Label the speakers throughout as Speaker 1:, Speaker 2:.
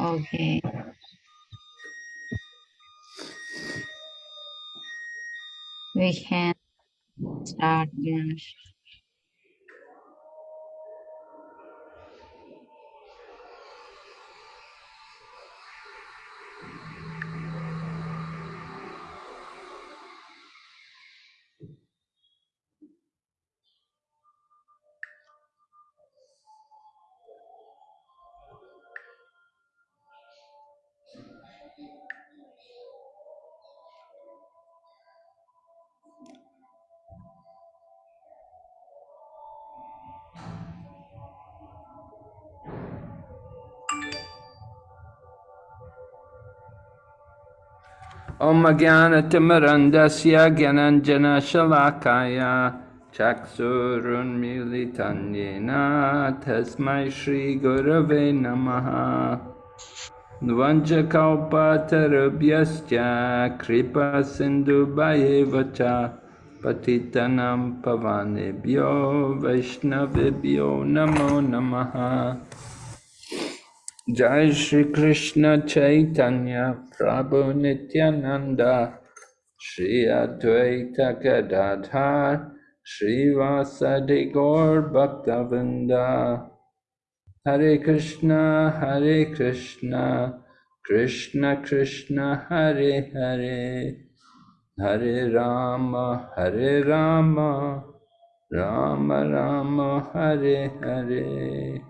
Speaker 1: Okay. We can start Ganesh.
Speaker 2: Om Jnanatimurandasya Gyananjana Shalakaya Chaksurunmilitanyena Tasmai Shri Gurave Namaha Nvanjakalpatarubhyascha Kripa Sindhu Bhayevacha Patitanam Pavanebhyo Vaishnavibhyo Namo Namaha Jai Shri Krishna Chaitanya Prabhu Nityananda Shri Advaita Gadadhar Shri Vasadi Gaur Bhaktavinda Hare Krishna Hare Krishna Krishna Krishna Hare Hare Hare Rama Hare Rama Rama Rama Hare Hare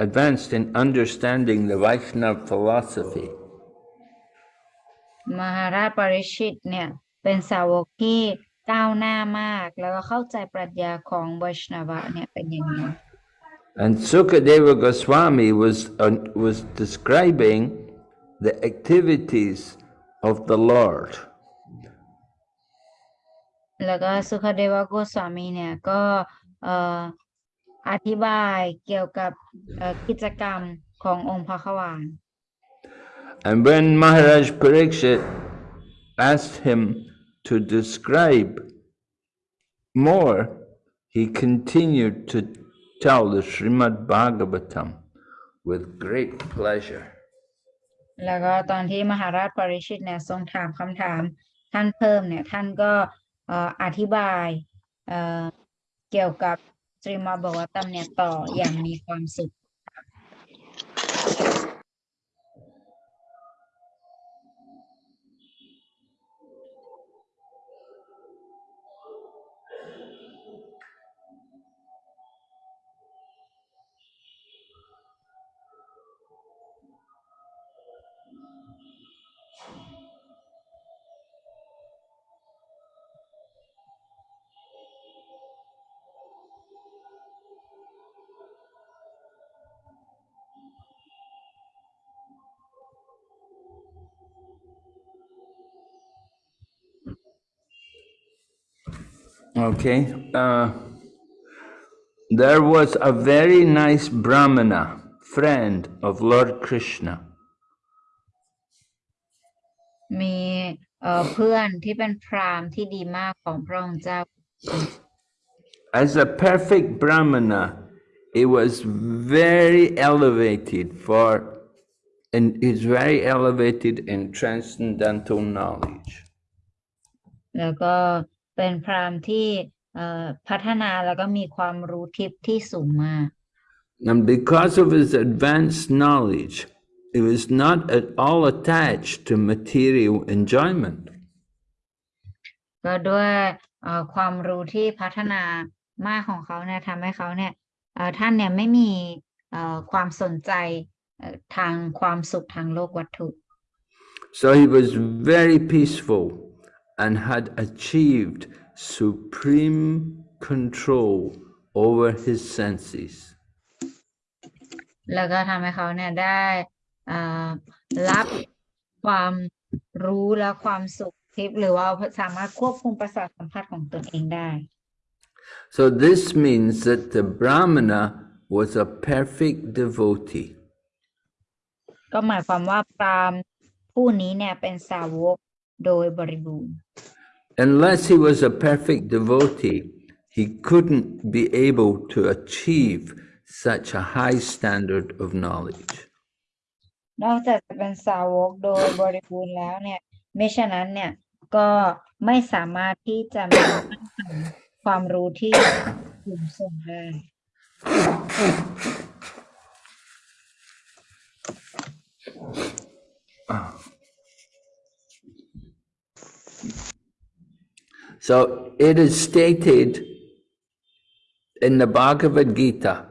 Speaker 2: advanced in understanding the Vaishnava philosophy.
Speaker 1: มหาราชปริชิตเนี่ยเป็นสาวกที่ก้าวหน้ามาก แล้วก็เข้าใจปรัชญาของไวชนวะเนี่ยเป็นอย่างนี้
Speaker 2: And Sukadeva Goswami was, uh, was describing the activities of the Lord.
Speaker 1: แล้วก็สุคเดวโกสวามีเนี่ยก็เอ่อ อธิบายเกี่ยวกับเอ่อกิจกรรมขององค์พระขวาน
Speaker 2: And when Maharaj Parikshit asked him to describe more, he continued to tell the Srimad Bhagavatam with great pleasure.
Speaker 1: แล้วก็ตอนที่มหาราชปริชิตเนี่ยทรงถามคำถามท่านเพิ่มเนี่ยท่านก็เอ่ออธิบายเอ่อเกี่ยวกับ terima bawatan netel yang dikonsumsi.
Speaker 2: Okay. Uh, there was a very nice Brahmana, friend of Lord Krishna.
Speaker 1: มีเอ่อเพื่อนที่เป็นพราหมณ์ที่ดีมากของพระองค์เจ้า
Speaker 2: As a perfect Brahmana, he was very elevated for, and is very elevated in transcendental knowledge.
Speaker 1: แล้วก็ เป็นพราหมณ์ที่เอ่อพัฒนาแล้วก็มีความรู้ทิพย์ที่สูงมาก
Speaker 2: And because of his advanced knowledge, he was not at all attached to material enjoyment.
Speaker 1: ก็ด้วยเอ่อความรู้ที่พัฒนามากของเขาเนี่ยทำให้เขาเนี่ยเอ่อท่านเนี่ยไม่มีเอ่อความสนใจเอ่อทางความสุขทางโลกวัตถุ
Speaker 2: So he was very peaceful and had achieved supreme control over his senses.
Speaker 1: แล้วก็ทำให้เขาเนี่ยได้เอ่อรับความรู้และความสุขทิพย์หรือว่าสามารถควบคุมประสาทสัมผัสของตนเองได้
Speaker 2: So this means that the Brahmana was a perfect devotee.
Speaker 1: ก็หมายความว่าพราหมณ์ผู้นี้เนี่ยเป็นสาวก โดยบริบูรณ์
Speaker 2: Unless he was a perfect devotee, he couldn't be able to achieve such a high standard of knowledge.
Speaker 1: นอกจากจะเป็นสาวกโดยบริบูรณ์แล้วเนี่ยไม่ฉะนั้นเนี่ยก็ไม่สามารถที่จะมีความรู้ที่สูงส่งได้
Speaker 2: So it is stated in the Bhagavad Gita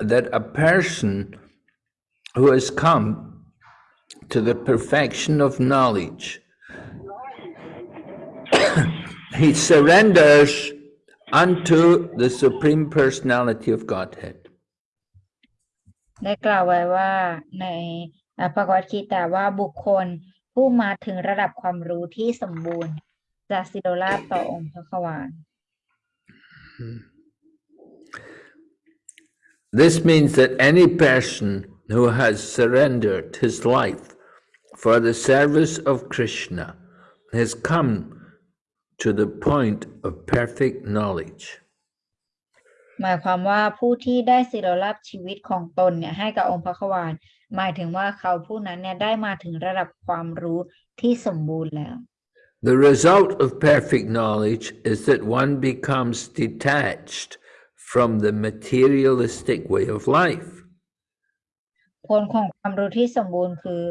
Speaker 2: that a person who has come to the perfection of knowledge, he surrenders unto the Supreme Personality of Godhead.
Speaker 1: ได้กล่าวไว้ว่าในอ่าพระกวดคีตาว่าบุคคลผู้มาถึงระดับความรู้ที่สมบูรณ์ จะสิโรราชต่อองค์พระขวาน
Speaker 2: This means that any person who has surrendered his life for the service of Krishna has come to the point of perfect knowledge.
Speaker 1: หมายความว่าผู้ที่ได้สิโรราบชีวิตของตนเนี่ยให้กับองค์พระขวานหมายถึงว่าเขาผู้นั้นเนี่ยได้มาถึงระดับความรู้ที่สมบูรณ์แล้ว
Speaker 2: The result of perfect knowledge is that one becomes detached from the materialistic way of life.
Speaker 1: ผลของความรู้ที่สมบูรณ์คือ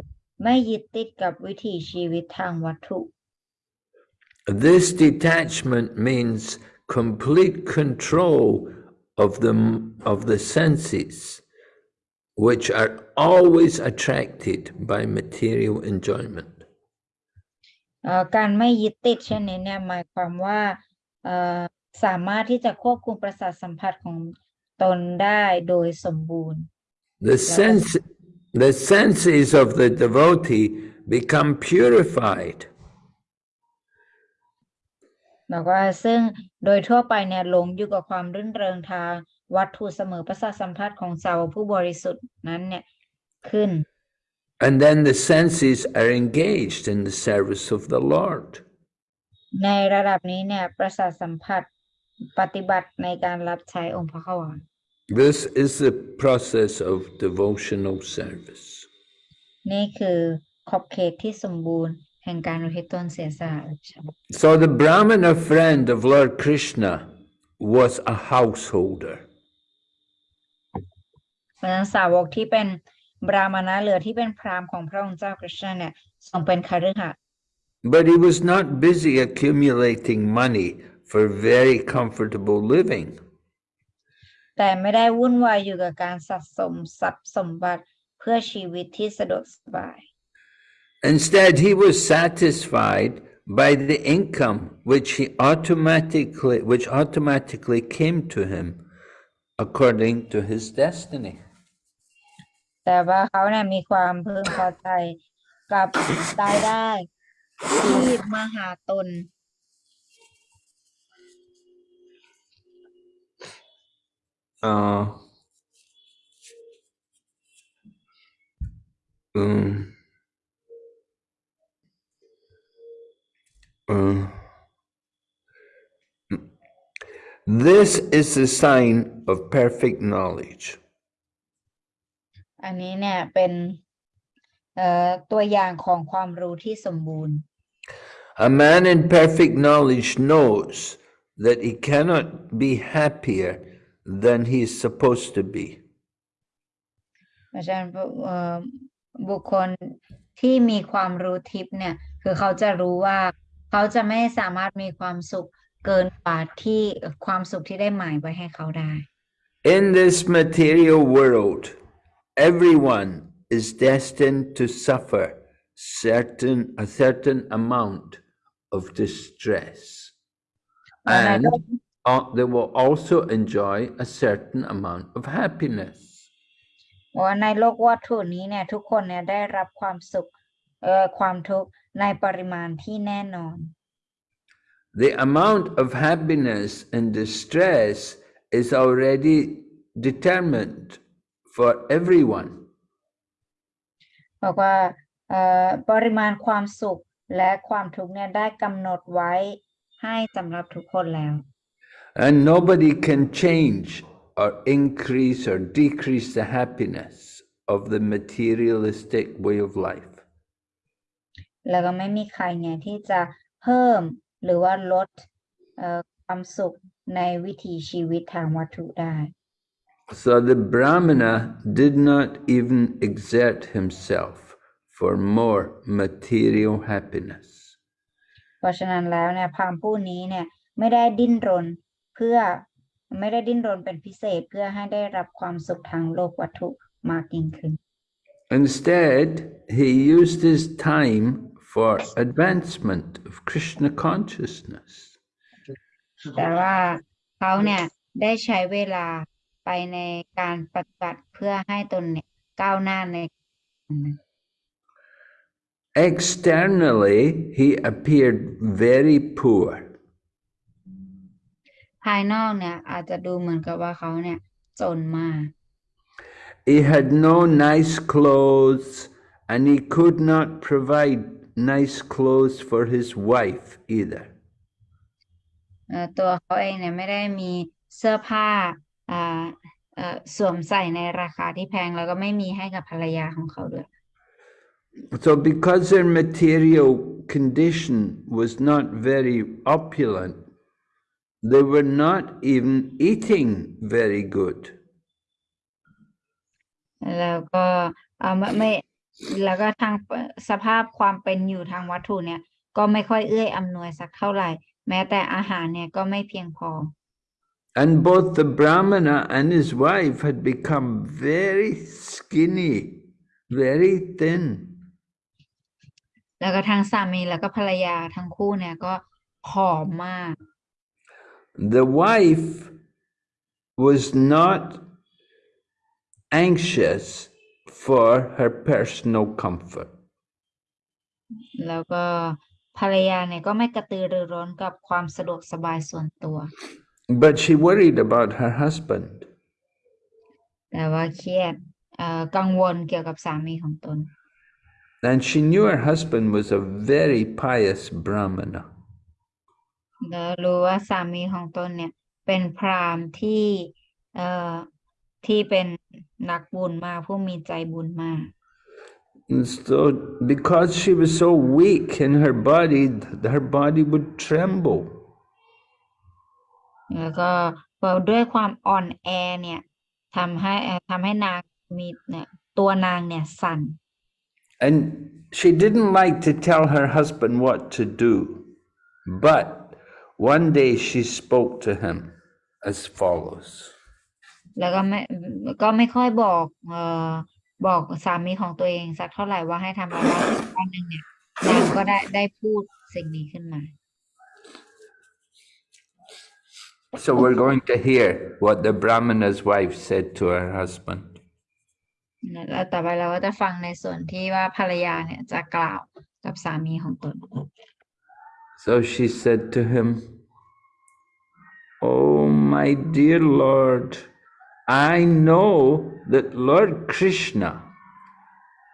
Speaker 1: ไม่ยึดติดกับวิถีชีวิตทางวัตถุ
Speaker 2: This detachment means complete control of the, of the senses, which are always attracted by material enjoyment.
Speaker 1: เอ่อการไม่ยึดติดเช่นนี้เนี่ยหมายความว่าเอ่อสามารถที่จะควบคุมประสาทสัมผัสของตนได้โดยสมบูรณ์
Speaker 2: The sense, the senses of the devotee become purified.
Speaker 1: แล้วก็ซึ่งโดยทั่วไปเนี่ยหลงอยู่กับความรื่นเริงทางวัตถุเสมอประสาทสัมผัสของสาวกผู้บริสุทธิ์นั้นเนี่ยขึ้น
Speaker 2: And then the senses are engaged in the service of the Lord.
Speaker 1: ในระดับนี้เนี่ยประสาทสัมผัสปฏิบัติในการรับใช้องค์พระขวาน
Speaker 2: This is the process of devotional service.
Speaker 1: นี่คือขอบเขตที่สมบูรณ์แห่งการอุทิศตนเสียสละอุทิศ
Speaker 2: So the Brahmana friend of Lord Krishna was a householder.
Speaker 1: เพราะฉะนั้นสาวกที่เป็น บราหมณะเหลือที่เป็นพราหมณ์ของพระองค์เจ้ากฤษณะเนี่ยทรงเป็นคฤหัสถ์
Speaker 2: But he was not busy accumulating money for very comfortable living.
Speaker 1: แต่ไม่ได้วุ่นวายอยู่กับการสะสมทรัพย์สมบัติเพื่อชีวิตที่สะดวกสบาย
Speaker 2: Instead, he was satisfied by the income which he automatically, which automatically came to him according to his destiny.
Speaker 1: แต่ว่าเขาเนี่ยมีความพึงพอใจกับรายได้ ที่มาหาตน
Speaker 2: Uh, um, uh, this is a sign of perfect knowledge.
Speaker 1: อันนี้เนี่ยเป็นเอ่อตัวอย่างของความรู้ที่สมบูรณ์
Speaker 2: A man in perfect knowledge knows that he cannot be happier than he is supposed to be.
Speaker 1: เพราะฉะนั้นเอ่อบุคคลที่มีความรู้ทิพย์เนี่ยคือเขาจะรู้ว่าเขาจะไม่สามารถมีความสุขเกินกว่าที่ความสุขที่ได้หมายไว้ให้เขาได้
Speaker 2: In this material world, everyone is destined to suffer certain a certain amount of distress. And uh, they will also enjoy a certain amount of happiness.
Speaker 1: ว่าในโลกวัตถุนี้เนี่ย ทุกคนเนี่ยได้รับความสุขเอ่อความทุกข์ในปริมาณที่แน่นอน
Speaker 2: The amount of happiness and distress is already determined for everyone.
Speaker 1: บอกว่าเอ่อปริมาณความสุขและความทุกข์เนี่ยได้กำหนดไว้ให้สำหรับทุกคนแล้ว
Speaker 2: And nobody can change or increase or decrease the happiness of the materialistic way of life.
Speaker 1: แล้วก็ไม่มีใครเนี่ยที่จะเพิ่มหรือว่าลดเอ่อความสุขในวิถีชีวิตทางวัตถุได้
Speaker 2: So the Brahmana did not even exert himself for more material happiness.
Speaker 1: เพราะฉะนั้นแล้วเนี่ยพราหมณ์ผู้นี้เนี่ยไม่ได้ดิ้นรนเพื่อไม่ได้ดิ้นรนเป็นพิเศษเพื่อให้ได้รับความสุขทางโลกวัตถุมากยิ่งขึ้น
Speaker 2: Instead, he used his time for advancement of Krishna consciousness.
Speaker 1: แต่ว่าเขาเนี่ยได้ใช้เวลา ไปในการปฏิบัติเพื่อให้ตนเนี่ยก้าวหน้าใน
Speaker 2: Externally, he appeared very poor.
Speaker 1: ภายนอกเนี่ยอาจจะดูเหมือนกับว่าเขาเนี่ยจนมาก
Speaker 2: He had no nice clothes and he could not provide nice clothes for his wife either.
Speaker 1: เอ่อตัวเขาเองเนี่ยไม่ได้มีเสื้อผ้าอ่าเอ่อ สวมใส่ในราคาที่แพงแล้วก็ไม่มีให้กับภรรยาของเขาด้วย
Speaker 2: So, because their material condition was not very opulent, they were not even eating very good.
Speaker 1: แล้วก็เอ่อไม่ไม่แล้วก็ทางสภาพความเป็นอยู่ทางวัตถุเนี่ย ก็ไม่ค่อยเอื้ออำนวยสักเท่าไหร่ แม้แต่อาหารเนี่ยก็ไม่เพียงพอ
Speaker 2: And both the Brahmana and his wife had become very skinny, very thin.
Speaker 1: แล้วก็ทางสามีแล้วก็ภรรยาทั้งคู่เนี่ยก็ผอมมาก
Speaker 2: The wife was not anxious for her personal comfort.
Speaker 1: แล้วก็ภรรยาเนี่ยก็ไม่กระตือรือร้นกับความสะดวกสบายส่วนตัว
Speaker 2: But she worried about her husband.
Speaker 1: แต่ว่าเครียดเอ่อกังวลเกี่ยวกับสามีของตน
Speaker 2: And she knew her husband was a very pious Brahmana.
Speaker 1: แล้วรู้ว่าสามีของตนเนี่ยเป็นพราหมณ์ที่เอ่อที่เป็นนักบุญมากผู้มีใจบุญมาก
Speaker 2: And so, because she was so weak in her body, th- her body would tremble.
Speaker 1: แล้วก็พอด้วยความอ่อนแอเนี่ยทำให้เอ่อทำให้นางมีเนี่ยตัวนางเนี่ยสั่น
Speaker 2: And she didn't like to tell her husband what to do. But one day she spoke to him as follows
Speaker 1: แล้วก็ไม่ก็ไม่ค่อยบอกเอ่อบอกสามีของตัวเองสักเท่าไหร่ว่าให้ทำอะไรวันหนึ่งเนี่ยนางก็ได้ได้พูดสิ่งนี้ขึ้นมา
Speaker 2: So we're going to hear what the Brahmana's wife said to her husband.
Speaker 1: แล้วต่อไปเราก็จะฟังในส่วนที่ว่าภรรยาเนี่ยจะกล่าวกับสามีของตน
Speaker 2: So she said to him, Oh, my dear Lord, I know that Lord Krishna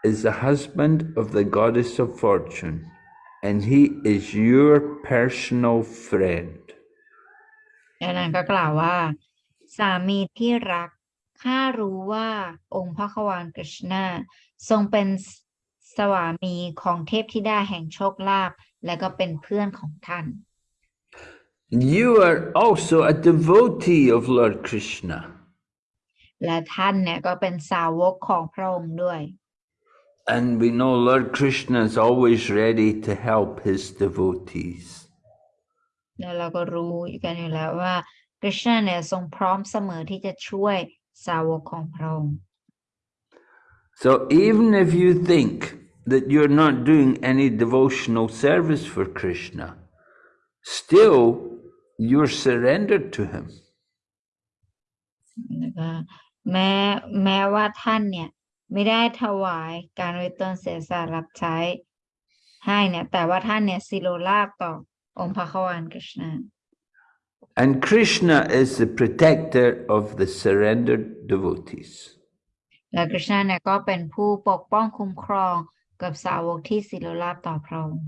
Speaker 2: is the husband of the goddess of fortune, and he is your personal friend.
Speaker 1: แล้วนางก็กล่าวว่า สามีที่รัก ข้ารู้ว่าองค์พระควานกฤษณาทรงเป็นสวามีของเทพธิดาแห่งโชคลาภและก็เป็นเพื่อนของท่าน
Speaker 2: You are also a devotee of Lord Krishna.
Speaker 1: และท่านเนี่ยก็เป็นสาวกของพระองค์ด้วย
Speaker 2: And we know Lord Krishna is always ready to help his devotees.
Speaker 1: แล้วเราก็รู้กันอยู่แล้วว่าคริชนาเนี่ยทรงพร้อมเสมอที่จะช่วยสาวกของพระองค์
Speaker 2: So even if you think that you're not doing any devotional service for Krishna, still you're surrendered to him.
Speaker 1: นะคะแม้แม้ว่าท่านเนี่ย ไม่ได้ถวายการริตนเสียสละรับใช้ให้เนี่ย แต่ว่าท่านเนี่ยสิโลลาบต่อ องค์พระควานกฤษณา
Speaker 2: And Krishna is the protector of the surrendered devotees.
Speaker 1: และกฤษณาเนี่ยก็เป็นผู้ปกป้องคุ้มครองกับสาวกที่สิโลลาบต่อพระองค์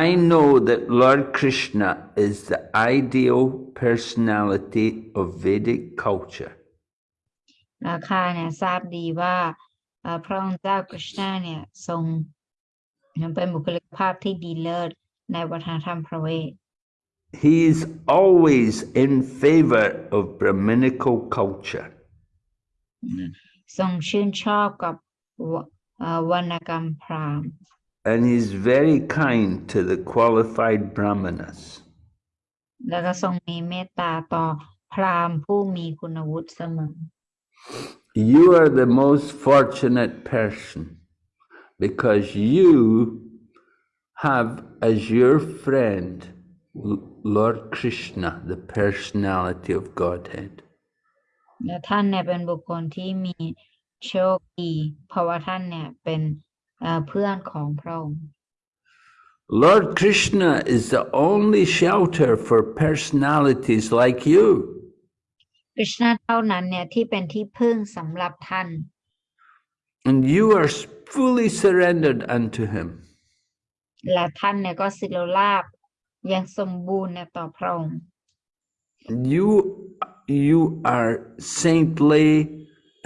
Speaker 2: I know that Lord Krishna is the ideal personality of Vedic culture.
Speaker 1: ราคาเนี่ยทราบดีว่าเอ่อพระองค์เจ้ากฤษณาเนี่ยทรงเป็นบุคลิกภาพที่ดีเลิศ ในวัฒนธรรมพระเวท
Speaker 2: He's always in favor of Brahminical culture.
Speaker 1: ทรงชื่นชอบกับวเอ่อวรรณกรรมพราหมณ์
Speaker 2: And he's very kind to the qualified brahmanas.
Speaker 1: แล้วก็ทรงมีเมตตาต่อพราหมณ์ผู้มีคุณวุฒิเสมอ
Speaker 2: You are the most fortunate person because you have as your friend L- Lord Krishna, the personality of Godhead.
Speaker 1: และท่านเนี่ยเป็นบุคคลที่มีโชคดีเพราะว่าท่านเนี่ยเป็นเอ่อเพื่อนของพระองค์
Speaker 2: Lord Krishna is the only shelter for personalities like you.
Speaker 1: กฤษณาเท่านั้นเนี่ยที่เป็นที่พึ่งสำหรับท่าน
Speaker 2: And you are s- fully surrendered unto him.
Speaker 1: และท่านเนี่ยก็สิโลลาบอยังสมบูรณ์เนี่ยต่อพระองค์
Speaker 2: You, you are saintly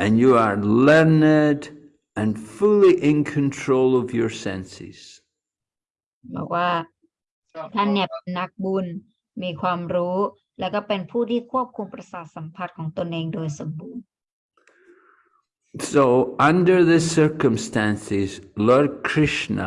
Speaker 2: and you are learned and fully in control of your senses.
Speaker 1: บอกว่าท่านเนี่ยเป็นนักบุญมีความรู้ แล้วก็เป็นผู้ที่ควบคุมประสาทสัมผัสของตนเองโดยสมบูรณ์
Speaker 2: So, under the circumstances, Lord Krishna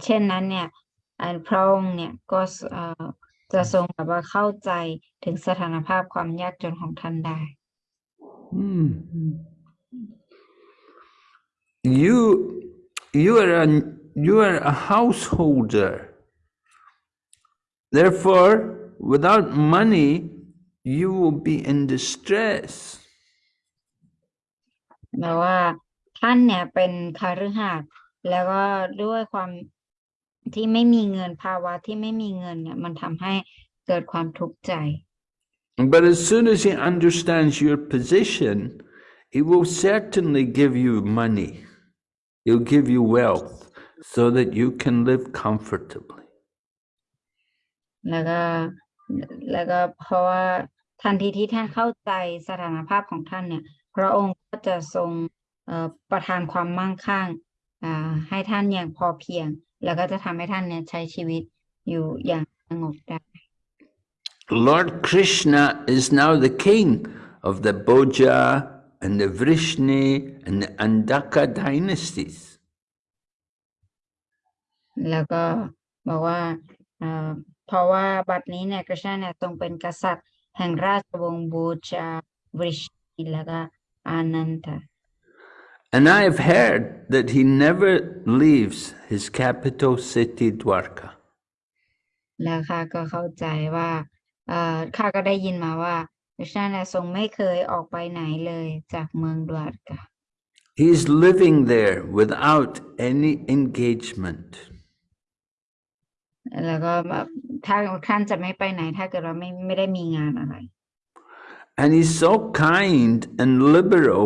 Speaker 1: เอ่อเช่นนั้นเนี่ยอันพระองค์เนี่ยก็สเอ่อจะทรงแบบว่าเข้าใจถึงสถานภาพความยากจนของท่านได้
Speaker 2: Hmm. You, you are a, you are a householder. Therefore, without money, you will be in distress.
Speaker 1: แม้ว่าท่านเนี่ยเป็นคฤหัสถ์แล้วก็ด้วยความ ที่ไม่มีเงินภาวะที่ไม่มีเงินเนี่ยมันทำให้เกิดความทุกข์ใจ
Speaker 2: But as soon as he understands your position, he will certainly give you money. He'll give you wealth so that you can live comfortably.
Speaker 1: แล้วก็แล้วก็เพราะว่าทันทีที่ท่านเข้าใจสถานภาพของท่านเนี่ยพระองค์ก็จะทรงเอ่อประทานความมั่งคั่งอ่าให้ท่านอย่างพอเพียง แล้วก็จะทำให้ท่านเนี่ยใช้ชีวิตอยู่อย่างสงบได้
Speaker 2: Lord Krishna is now the king of the Bhoja and the Vrishni and the Andaka dynasties.
Speaker 1: แล้วก็บอกว่าเพราะว่าบัดนี้เนี่ยกฤษณะเนี่ยทรงเป็นกษัตริย์แห่งราชวงศ์บูชาบริชนีแล้วก็อานันทะ
Speaker 2: And I have heard that he never leaves his capital city Dwarka.
Speaker 1: แล้วข้าก็เข้าใจว่าเอ่อข้าก็ได้ยินมาว่ากฤษณะเนี่ยทรงไม่เคยออกไปไหนเลยจากเมืองดวารกา
Speaker 2: He's living there without any engagement.
Speaker 1: แล้วก็แบบถ้าท่านจะไม่ไปไหน ถ้าเกิดว่าไม่ไม่ได้มีงานอะไร
Speaker 2: And he's so kind and liberal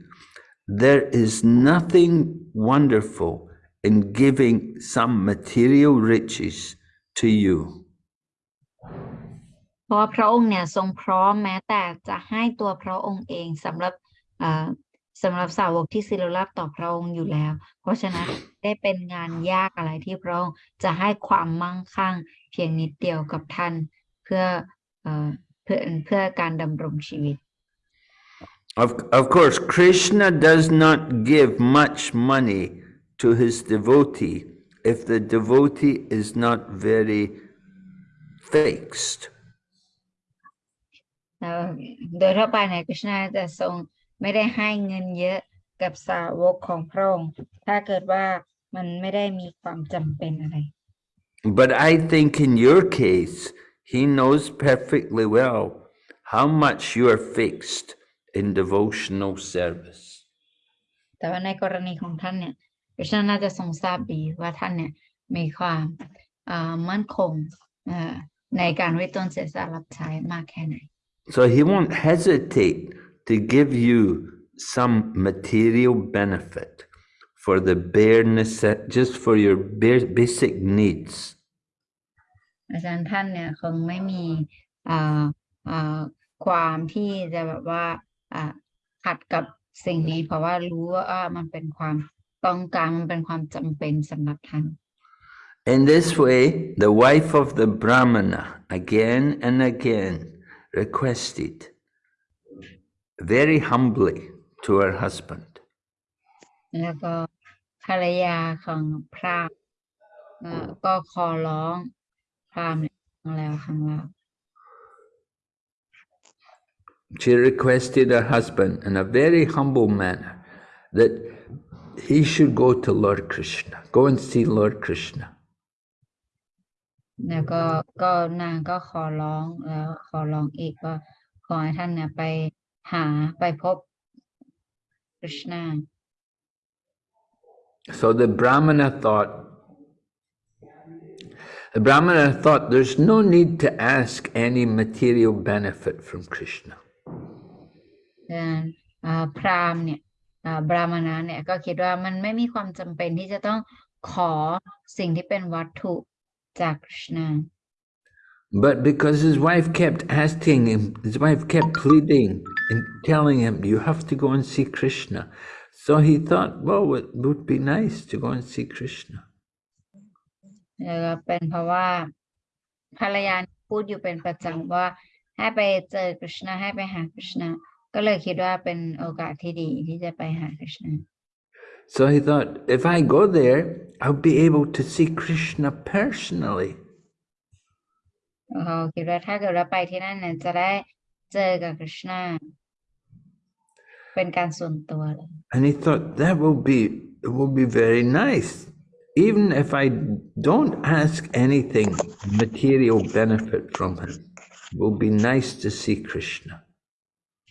Speaker 2: there is nothing wonderful in giving some material riches to you.
Speaker 1: เพราะพระองค์เนี่ยทรงพร้อมแม้แต่จะให้ตัวพระองค์เองสำหรับสำหรับสาวกที่ศิลรับต่อพระองค์อยู่แล้ว เพราะฉะนั้นได้เป็นงานยากอะไรที่พระองค์จะให้ความมั่งคั่ง เพียงนิดเดียวกับท่านเพื่อเอ่อเพื่อเพื่อการดำรงชีวิต
Speaker 2: Of, of course, Krishna does not give much money to his devotee if the devotee is not very fixed.
Speaker 1: แล้วโดยทั่วไปเนี่ยกฤษณาจะทรงไม่ได้ให้เงินเยอะกับสาวกของพระองค์ถ้าเกิดว่ามันไม่ได้มีความจำเป็นอะไร
Speaker 2: But I think in your case, he knows perfectly well how much you are fixed in devotional service.
Speaker 1: แต่ว่าในกรณีของท่านเนี่ยกฤษณาน่าจะทรงทราบดีว่าท่านเนี่ยมีความอ่ามั่นคงอ่าในการวิตนเสียสละรับใช้มากแค่ไหน
Speaker 2: So he won't hesitate to give you some material benefit for the bare necess- just for your bare basic needs.
Speaker 1: อาจารย์ท่านเนี่ยคงไม่มีอ่าอ่าความที่จะแบบว่าอ่า ขัดกับสิ่งนี้เพราะว่ารู้ว่ามันเป็นความต้องการมันเป็นความจำเป็นสำหรับท่าน
Speaker 2: In this way, the wife of the Brahmana again and again requested very humbly to her husband.
Speaker 1: แล้วก็ภรรยาของพราหมณ์เอ่อก็ขอร้องพราหมณ์เนี่ยครั้งแล้วครั้งเล่า
Speaker 2: She requested her husband in a very humble manner that he should go to Lord Krishna, go and see Lord Krishna.
Speaker 1: แล้วก็ก็นางก็ขอร้องแล้วขอร้องอีกว่าขอให้ท่านเนี่ยไปหาไปพบคริชนา
Speaker 2: So the Brahmana thought, the Brahmana thought there's no need to ask any material benefit from Krishna.
Speaker 1: ดังนั้นอ่าพราหมณ์เนี่ยอ่าบราหมณะเนี่ยก็คิดว่ามันไม่มีความจำเป็นที่จะต้องขอสิ่งที่เป็นวัตถุจากคริชนา
Speaker 2: But because his wife kept asking him, his wife kept pleading and telling him, you have to go and see Krishna. So he thought, well, it would be nice to go and see Krishna.
Speaker 1: แล้วก็เป็นเพราะว่าภรรยาพูดอยู่เป็นประจำว่าให้ไปเจอคริชนาให้ไปหาคริชนา ก็เลยคิดว่าเป็นโอกาสที่ดีที่จะไปหาคริชนา
Speaker 2: So he thought, if I go there, I'll be able to see Krishna personally.
Speaker 1: เขาคิดว่าถ้าเกิดเราไปที่นั่นเนี่ยจะได้เจอกับคริชนาเป็นการส่วนตัวเลย
Speaker 2: And he thought that will be it will be very nice. Even if I don't ask anything material benefit from him, it will be nice to see Krishna.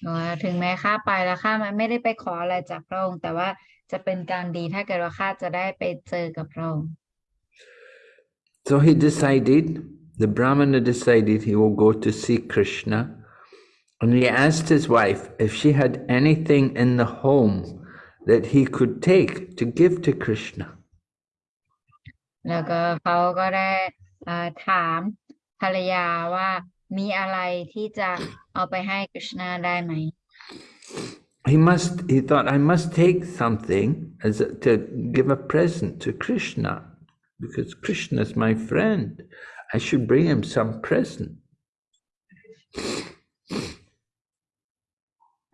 Speaker 1: ว่าถึงแม้ข้าไปแล้วข้าไม่ได้ไปขออะไรจากพระองค์แต่ว่าจะเป็นการดีถ้าเกิดว่าข้าจะได้ไปเจอกับพระองค์
Speaker 2: So he decided, the Brahmana decided he will go to see Krishna. And he asked his wife if she had anything in the home that he could take to give to Krishna.
Speaker 1: แล้วก็เขาก็ได้เอ่อถามภรรยาว่า มีอะไรที่จะเอาไปให้กฤษณาได้ไหม
Speaker 2: He must, he thought, I must take something as a, to give a present to Krishna because Krishna is my friend. I should bring him some present.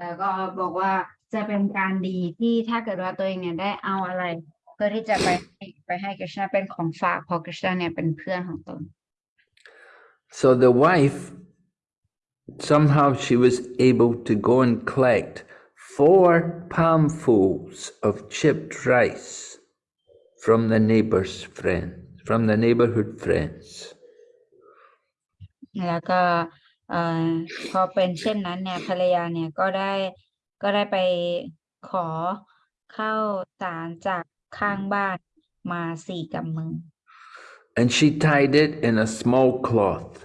Speaker 1: แล้วก็บอกว่าจะเป็นการดีที่ถ้าเกิดว่าตัวเองเนี่ยได้เอาอะไร เพื่อที่จะไปให้ไปให้กฤษณาเป็นของฝากเพราะกฤษณาเนี่ยเป็นเพื่อนของตน
Speaker 2: So the wife, somehow she was able to go and collect four palmfuls of chipped rice from the neighbor's friend, from the neighborhood friends.
Speaker 1: แล้วก็เอ่อพอเป็นเช่นนั้นเนี่ยภรรยาเนี่ยก็ได้ก็ได้ไปขอข้าวสารจากข้างบ้านมาสี่กำมือ
Speaker 2: And she tied it in a small cloth,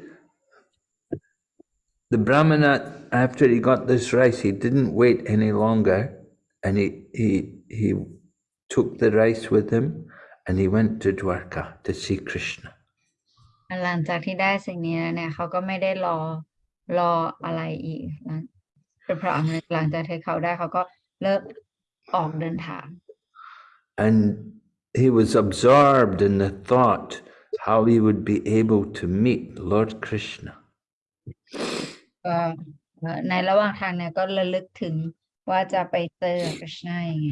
Speaker 2: the Brahmana, after he got this rice, he didn't wait any longer and he, he, he took the rice with him and he went to Dwarka to see Krishna.
Speaker 1: หลังจากที่ได้สิ่งนี้แล้วเนี่ยเขาก็ไม่ได้รอรออะไรอีกนะเป็นเพราะอะไรหลังจากที่เขาได้เขาก็เลิกออกเดินทาง
Speaker 2: And he was absorbed in the thought how he would be able to meet Lord Krishna.
Speaker 1: ก็เอ่อในระหว่างทางเนี่ยก็ระลึกถึงว่าจะไปเจอกฤษณายังไง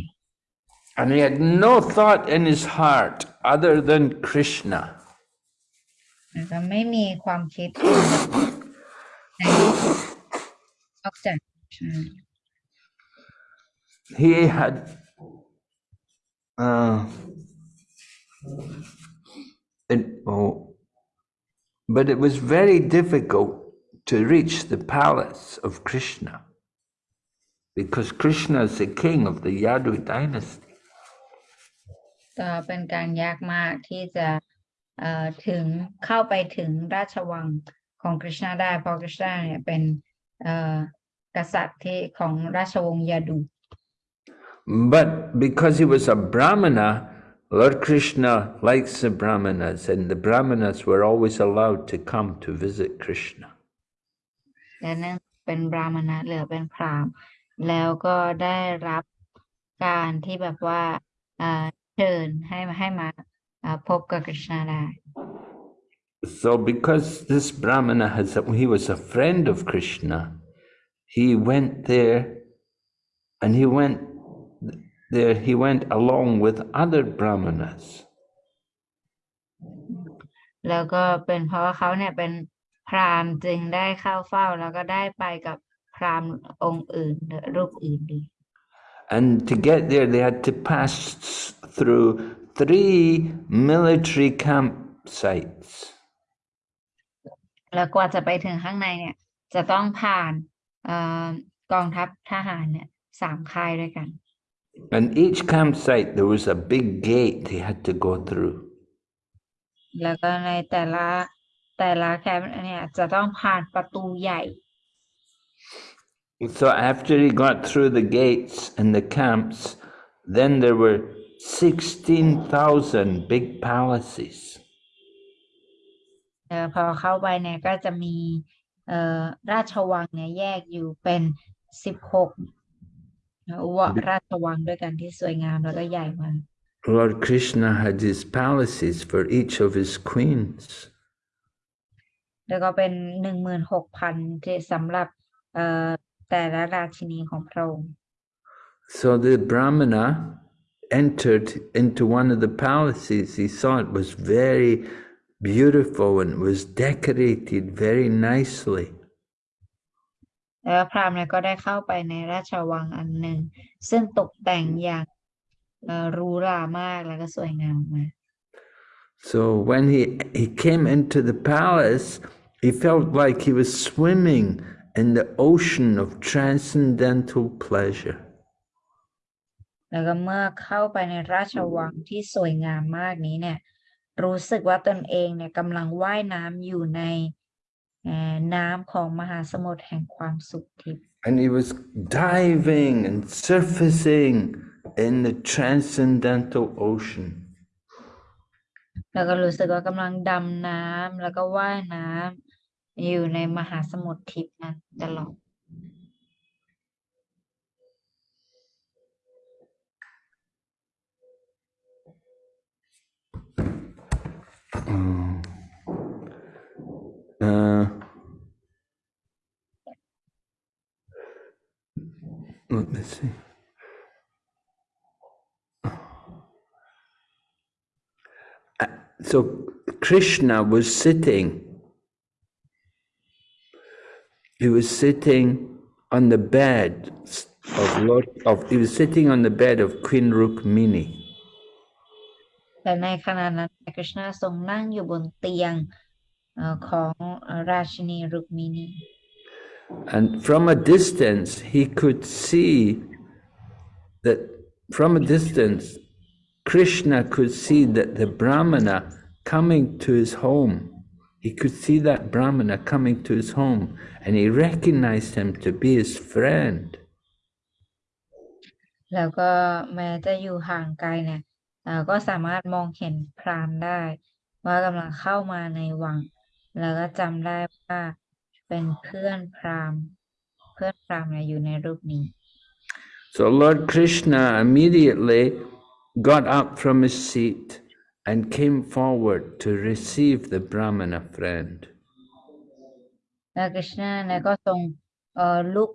Speaker 2: And he had no thought in his heart other than Krishna.
Speaker 1: แล้วก็ไม่มีความคิดอื่นในนอกจากกฤษณา
Speaker 2: He had, uh, it, oh, but it was very difficult to reach the palace of Krishna because Krishna is the king of the Yadu dynasty.
Speaker 1: ก็เป็นการยากมากที่จะเอ่อถึงเข้าไปถึงราชวังของกฤษณาได้เพราะกฤษณาเนี่ยเป็นเอ่อกษัตริย์ที่ของราชวงศ์ยาดู
Speaker 2: But because he was a Brahmana, Lord Krishna likes the Brahmanas, and the Brahmanas were always allowed to come to visit Krishna.
Speaker 1: และเนื่องเป็นบราหมณะเหลือเป็นพราหมณ์แล้วก็ได้รับการที่แบบว่าเอ่อเชิญให้ให้มาเอ่อพบกับกฤษณาได้
Speaker 2: So, because this Brahmana has, he was a friend of Krishna, he went there, and he went there. He went along with other Brahmanas.
Speaker 1: แล้วก็เป็นเพราะว่าเขาเนี่ยเป็น พราหมณ์จึงได้เข้าเฝ้าแล้วก็ได้ไปกับพราหมณ์องค์อื่นหรือรูปอื่นดี
Speaker 2: And to get there, they had to pass through three military campsites.
Speaker 1: แล้วกว่าจะไปถึงข้างในเนี่ย จะต้องผ่านเอ่อกองทัพทหารเนี่ยสามค่ายด้วยกัน
Speaker 2: And each campsite, there was a big gate they had to go through.
Speaker 1: แล้วก็ในแต่ละ แต่ละแคมป์เนี่ยจะต้องผ่านประตูใหญ่
Speaker 2: So after he got through the gates and the camps, then there were 16,000 big palaces.
Speaker 1: เออพอเข้าไปเนี่ยก็จะมีเอ่อราชวังเนี่ยแยกอยู่เป็นสิบหกวะราชวังด้วยกันที่สวยงามแล้วก็ใหญ่มาก
Speaker 2: Lord Krishna had his palaces for each of his queens.
Speaker 1: แล้วก็เป็นหนึ่งหมื่นหกพันที่สำหรับเอ่อแต่ละราชินีของพระองค์
Speaker 2: So the Brahmana entered into one of the palaces. He saw it was very beautiful and was decorated very nicely.
Speaker 1: แล้วพราหมณ์เนี่ยก็ได้เข้าไปในราชวังอันหนึ่ง ซึ่งตกแต่งอย่างเอ่อหรูหรามากแล้วก็สวยงามมาก
Speaker 2: So when he, he came into the palace, he felt like he was swimming in the ocean of transcendental pleasure.
Speaker 1: แล้วก็เมื่อเข้าไปในราชวังที่สวยงามมากนี้เนี่ย รู้สึกว่าตนเองเนี่ยกำลังว่ายน้ำอยู่ในเอ่อน้ำของมหาสมุทรแห่งความสุขทิพย์
Speaker 2: And he was diving and surfacing in the transcendental ocean.
Speaker 1: แล้วก็รู้สึกว่ากำลังดำน้ำแล้วก็ว่ายน้ำ อยู่ในมหาสมุทรทิพย์นั้นตลอด
Speaker 2: let me see. So Krishna was sitting He was sitting on the bed of Lord of. He was sitting on the bed of Queen Rukmini.
Speaker 1: แต่ในขณะนั้นคริชนาทรงนั่งอยู่บนเตียงเอ่อของเอ่อราชินีรุกมินี
Speaker 2: And from a distance, he could see that from a distance, Krishna could see that the Brahmana coming to his home, he could see that Brahmana coming to his home, and he recognized him to be his friend.
Speaker 1: แล้วก็แม้จะอยู่ห่างไกลเนี่ยเอ่อก็สามารถมองเห็นพราหมณ์ได้ ว่ากำลังเข้ามาในวัง แล้วก็จำได้ว่าเป็นเพื่อนพราหมณ์ เพื่อนพราหมณ์เนี่ยอยู่ในรูปนี้
Speaker 2: So Lord Krishna immediately got up from his seat and came forward to receive the Brahmana friend.
Speaker 1: แล้วกฤษณาเนี่ยก็ทรงเอ่อลุก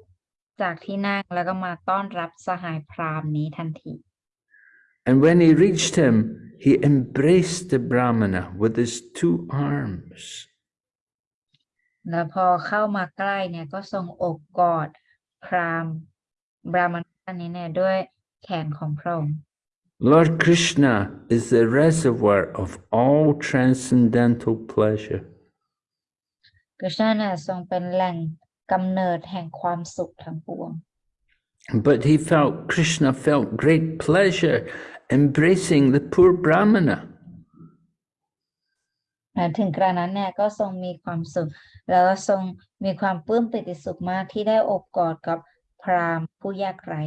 Speaker 1: จากที่นั่งแล้วก็มาต้อนรับสหายพราหมณ์นี้ทันที
Speaker 2: And when he reached him, he embraced the Brahmana with his two arms.
Speaker 1: แล้วพอเข้ามาใกล้เนี่ยก็ทรงโอบกอดพราหมณ์บราหมณท่านนี้เนี่ยด้วยแขนของพระองค์
Speaker 2: Lord Krishna is the reservoir of all transcendental pleasure.
Speaker 1: กฤษณาเนี่ยทรงเป็นแหล่งกำเนิดแห่งความสุขทั้งปวง
Speaker 2: But he felt, Krishna felt great pleasure embracing the poor Brahmana.
Speaker 1: และถึงกระนั้นเนี่ยก็ทรงมีความสุข แล้วก็ทรงมีความปลื้มปิติสุขมากที่ได้โอบกอดกับพราหมณ์ผู้ยากไร้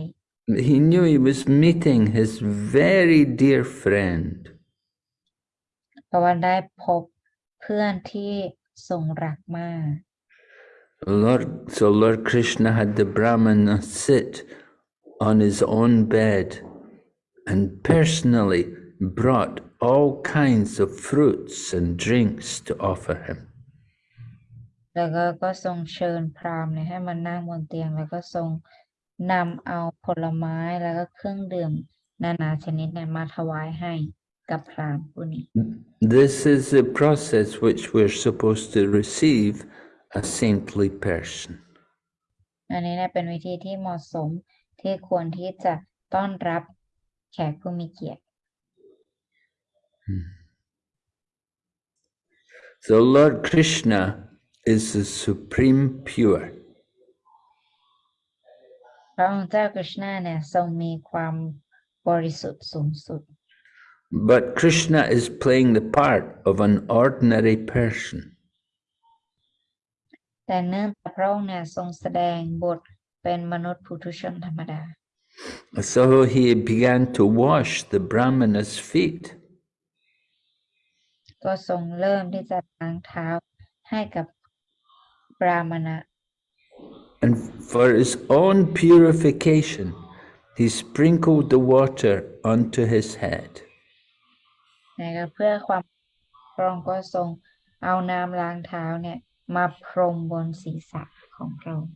Speaker 2: He knew he was meeting his very dear friend.
Speaker 1: เพราะว่าได้พบเพื่อนที่ทรงรักมาก
Speaker 2: Lord, so Lord Krishna had the Brahmana sit on his own bed and personally brought all kinds of fruits and drinks to offer him.
Speaker 1: แล้วก็ก็ทรงเชิญพราหมณ์เนี่ยให้มานั่งบนเตียง แล้วก็ทรง นำเอาผลไม้แล้วก็เครื่องดื่มนานาชนิดเนี่ยมาถวายให้กับพราหมณ์ผู้นี้
Speaker 2: This is the process which we're supposed to receive a saintly person.
Speaker 1: อันนี้เนี่ยเป็นวิธีที่เหมาะสมที่ควรที่จะต้อนรับแขกผู้มีเกียรติ
Speaker 2: So Lord Krishna is the supreme pure.
Speaker 1: พระองค์เจ้ากฤษณาเนี่ยทรงมีความบริสุทธิ์สูงสุด
Speaker 2: But Krishna is playing the part of an ordinary person.
Speaker 1: แต่เนื่องจากพระองค์เนี่ยทรงแสดงบทเป็นมนุษย์ปุถุชนธรรมดา
Speaker 2: So he began to wash the Brahmana's feet.
Speaker 1: ก็ทรงเริ่มที่จะล้างเท้าให้กับปรามณะ
Speaker 2: And for his own purification, he sprinkled the water onto his head.
Speaker 1: นะครับเพื่อความพระองค์ก็ทรงเอาน้ำล้างเท้าเนี่ยมาพรมบนศีรษะของพระองค์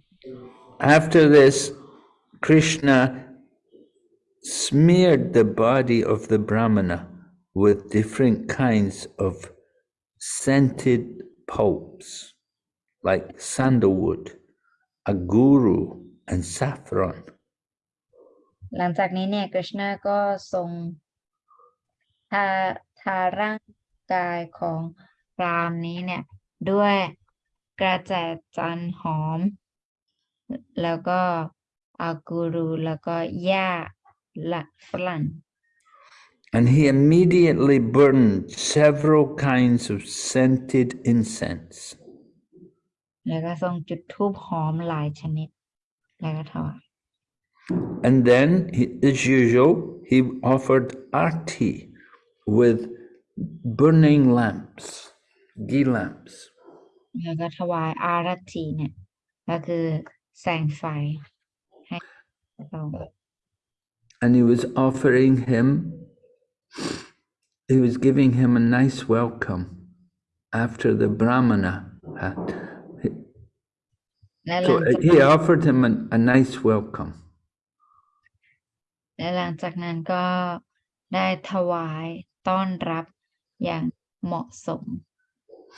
Speaker 2: After this, Krishna smeared the body of the Brahmana with different kinds of scented pulps, like sandalwood, Aguru, and saffron.
Speaker 1: หลังจากนี้เนี่ยกฤษณาก็ทรงทาทาร่างกายของพรามนี้เนี่ยด้วยกระแจจันทร์หอม แล้วก็อากูรูแล้วก็หญ้าละฝรั่ง
Speaker 2: And he immediately burned several kinds of scented incense.
Speaker 1: แล้วก็ทรงจุดธูปหอมหลายชนิด แล้วก็ถวาย
Speaker 2: And then, he, as usual, he offered arti with burning lamps, ghee lamps.
Speaker 1: แล้วก็ถวายอารัตถีเนี่ย ก็คือแสงไฟให้พระองค์
Speaker 2: And he was offering him he was giving him a nice welcome after the Brahmana had.
Speaker 1: และห
Speaker 2: So
Speaker 1: ลังจาก
Speaker 2: he offered him a, a nice welcome.
Speaker 1: และหลังจากนั้นก็ได้ถวายต้อนรับอย่างเหมาะสม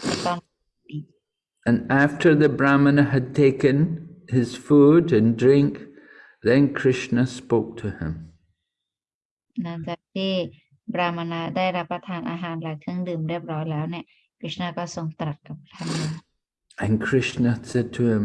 Speaker 1: และต้อน
Speaker 2: And after the Brahmana had taken his food and drink, then Krishna spoke to him.
Speaker 1: หลังจากที่บรามณะได้รับประทานอาหารและเครื่องดื่มเรียบร้อยแล้วเนี่ยกฤษณะก็ทรงตรัสกับท่านว่า
Speaker 2: And Krishna said to him,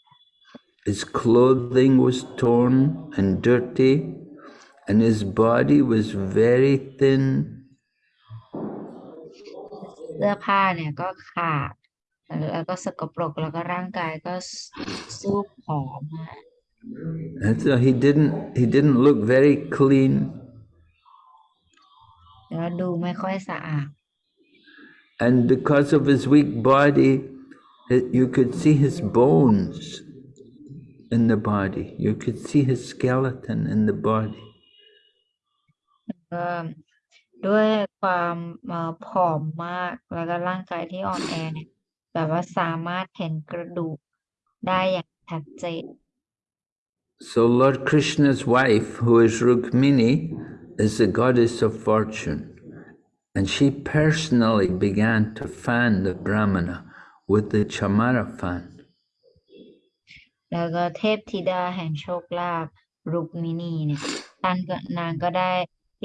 Speaker 2: His clothing was torn and dirty, and his body was very thin.
Speaker 1: เสื้อผ้าเนี่ยก็ขาดแล้วก็สกปรกแล้วก็ร่างกายก็สู้ผอมมาก
Speaker 2: And so he didn't he didn't look very clean.
Speaker 1: แล้วดูไม่ค่อยสะอาด
Speaker 2: And because of his weak body, it- you could see his bones in the body. You could see his skeleton in the body.
Speaker 1: ก็ด้วยความเอ่อผอมมากแล้วก็ร่างกายที่อ่อนแอเนี่ยแบบว่าสามารถเห็นกระดูกได้อย่างชัดเจน
Speaker 2: So Lord Krishna's wife, who is Rukmini, is the goddess of fortune. And she personally began to fan the Brahmana with the chamara fan.
Speaker 1: แล้วก็เทพธิดาแห่งโชคลาภรุกมินีเนี่ยท่านก็นางก็ได้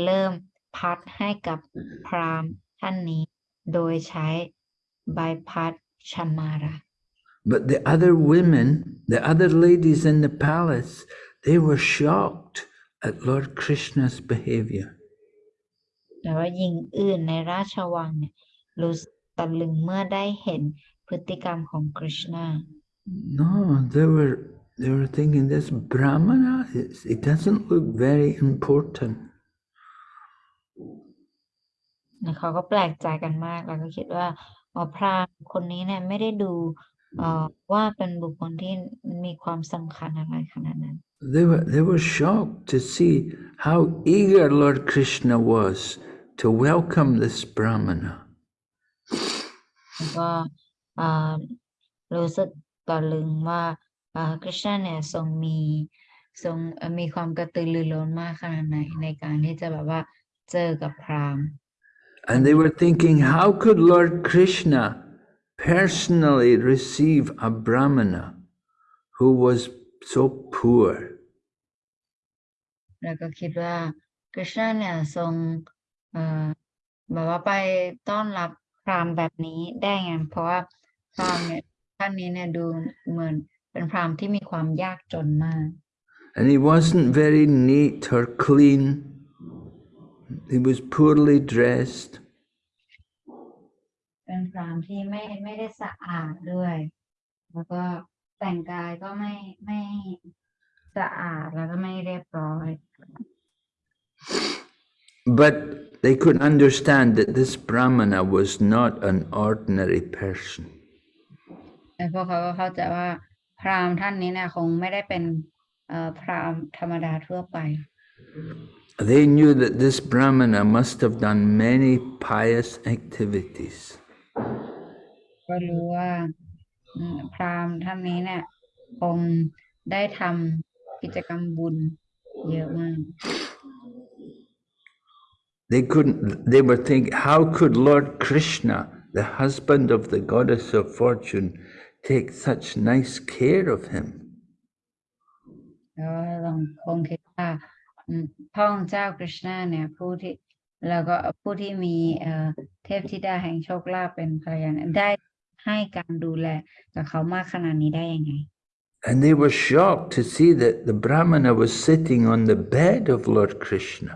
Speaker 1: เริ่มพัดให้กับพราหมณ์ท่านนี้ โดยใช้ใบพัดชมารา
Speaker 2: But the other women, the other ladies in the palace, they were shocked at Lord Krishna's behavior.
Speaker 1: แต่ว่าหญิงอื่นในราชวังเนี่ยรู้สึกตะลึงเมื่อได้เห็นพฤติกรรมของกฤษณา
Speaker 2: No, they were they were thinking this Brahmana, it's- it doesn't look very important.
Speaker 1: แล้วเขาก็แปลกใจกันมาก แล้วก็คิดว่าอ๋อพราหมณ์คนนี้เนี่ยไม่ได้ดูเอ่อว่าเป็นบุคคลที่มีความสำคัญอะไรขนาดนั้น
Speaker 2: They were they were shocked to see how eager Lord Krishna was to welcome this Brahmana.
Speaker 1: แล้วก็เอ่อรู้สึก ตะลึงว่าเอ่อกฤษณะเนี่ยทรงมีทรงเอ่อมีความกระตือรือร้นมากขนาดไหนในการที่จะแบบว่าเจอกับพราหมณ์
Speaker 2: And they were thinking, how could Lord Krishna personally receive a Brahmana who was so poor?
Speaker 1: แล้วก็คิดว่ากฤษณะเนี่ยทรงเอ่อแบบว่าไปต้อนรับพราหมณ์แบบนี้ได้ไงเพราะว่าพราหมณ์เนี่ย ท่านนี้เนี่ยดูเหมือนเป็นพราหมณ์ที่มีความยากจนมาก
Speaker 2: And he wasn't very neat or clean. He was poorly dressed.
Speaker 1: เป็นพราหมณ์ที่ไม่ไม่ได้สะอาดด้วย แล้วก็แต่งกายก็ไม่ไม่สะอาดแล้วก็ไม่เรียบร้อย
Speaker 2: But they could understand that this Brahmana was not an ordinary person.
Speaker 1: แต่พวกเขาก็เข้าใจว่าพราหมณ์ท่านนี้เนี่ยคงไม่ได้เป็นเอ่อพราหมณ์ธรรมดาทั่วไป
Speaker 2: They knew that this Brahmana must have done many pious activities.
Speaker 1: ก็รู้ว่าอืมพราหมณ์ท่านนี้เนี่ยคงได้ทำกิจกรรมบุญเยอะมาก
Speaker 2: They couldn't, they were thinking, how could Lord Krishna, the husband of the goddess of fortune, take such nice care of him?
Speaker 1: แล้วก็ลองคงคิดว่าอืมพระองค์เจ้ากฤษณะเนี่ยผู้ที่แล้วก็ผู้ที่มีเอ่อเทพธิดาแห่งโชคลาภเป็นภรรยาเนี่ยได้ให้การดูแลกับเขามากขนาดนี้ได้ยังไง
Speaker 2: And they were shocked to see that the Brahmana was sitting on the bed of Lord Krishna.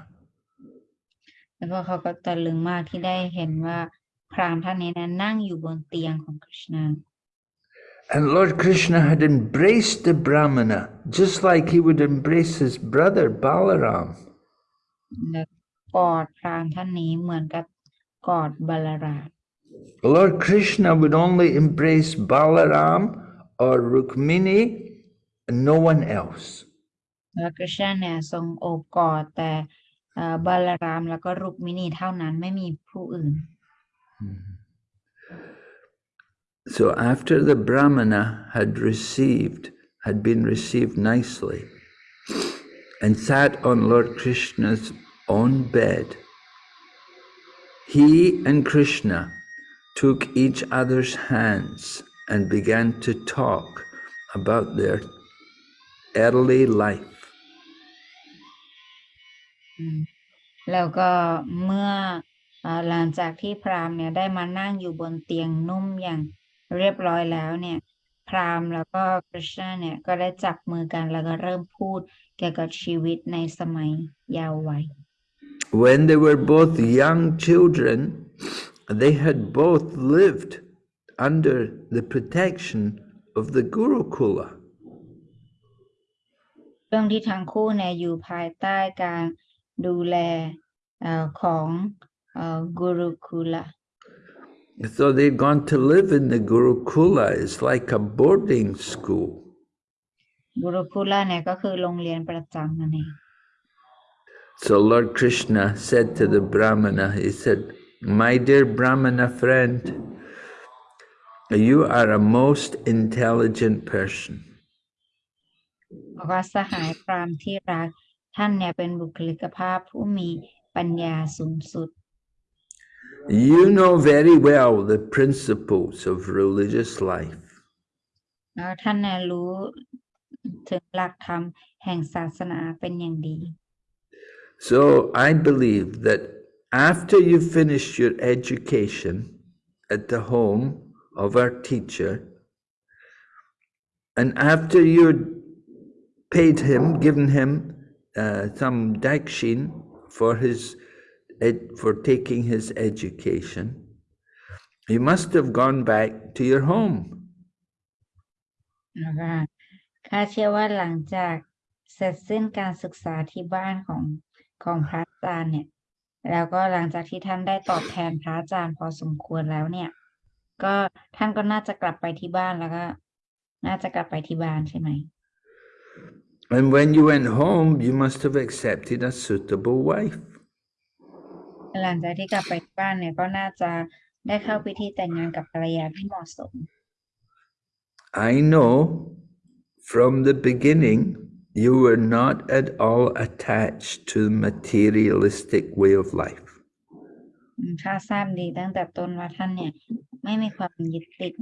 Speaker 1: แล้วก็เขาก็ตะลึงมากที่ได้เห็นว่าพราหมณ์ท่านนี้นะนั่งอยู่บนเตียงของคริชนา
Speaker 2: And Lord Krishna had embraced the Brahmana just like he would embrace his brother Balaram.
Speaker 1: และกอดพราหมณ์ท่านนี้เหมือนกับกอดบาลาราม
Speaker 2: Lord Krishna would only embrace Balaram or Rukmini and no one else.
Speaker 1: แล้วคริชนาเนี่ยทรงโอบกอดแต่เอ่อบาลารามแล้วก็รุกมินีเท่านั้นไม่มีผู้อื่น
Speaker 2: So after the Brahmana had received, had been received nicely, and sat on Lord Krishna's own bed, he and Krishna took each other's hands and began to talk about their early life.
Speaker 1: อืมแล้วก็เมื่อเอ่อหลังจากที่พราหมณ์เนี่ยได้มานั่งอยู่บนเตียงนุ่มอย่าง เรียบร้อยแล้วเนี่ย พราหมณ์แล้วก็คริชนาเนี่ยก็ได้จับมือกันแล้วก็เริ่มพูดเกี่ยวกับชีวิตในสมัยเยาว์วัย
Speaker 2: When they were both young children, they had both lived under the protection of the Gurukula.
Speaker 1: เรื่องที่ทั้งคู่เนี่ยอยู่ภายใต้การดูแลเอ่อของเอ่อกุรุคุละ
Speaker 2: So they'd gone to live in the Gurukula. It's like a boarding school.
Speaker 1: กุรุคุละเนี่ยก็คือโรงเรียนประจำนั่นเอง
Speaker 2: So Lord Krishna said to the Brahmana, he said, My dear Brahmana friend, you are a most intelligent person.
Speaker 1: บอกว่าสหายพราหมณ์ที่รักท่านเนี่ยเป็นบุคลิกภาพผู้มีปัญญาสูงสุด
Speaker 2: You know very well the principles of religious life.
Speaker 1: แล้วท่านเนี่ยรู้ถึงหลักธรรมแห่งศาสนาเป็นอย่างดี
Speaker 2: So I believe that after you finish your education at the home of our teacher, and after you paid him, given him uh, some dakshin for his ed- for taking his education, you must have gone back to your home.
Speaker 1: นะคะข้าเชื่อว่าหลังจากเสร็จสิ้นการศึกษาที่บ้านของของพระอาจารย์เนี่ย แล้วก็หลังจากที่ท่านได้ตอบแทนพระอาจารย์พอสมควรแล้วเนี่ย ก็ท่านก็น่าจะกลับไปที่บ้านแล้วก็ น่าจะกลับไปที่บ้านใช่ไหม
Speaker 2: And when you went home, you must have accepted a suitable wife.
Speaker 1: หลังจากที่กลับไปที่บ้านเนี่ยก็น่าจะได้เข้าพิธีแต่งงานกับภรรยาที่เหมาะสม
Speaker 2: I know from the beginning you were not at all attached to the materialistic way of life.
Speaker 1: อืมข้าทราบดีตั้งแต่ต้นว่าท่านเนี่ย ไม่มีความยึดติด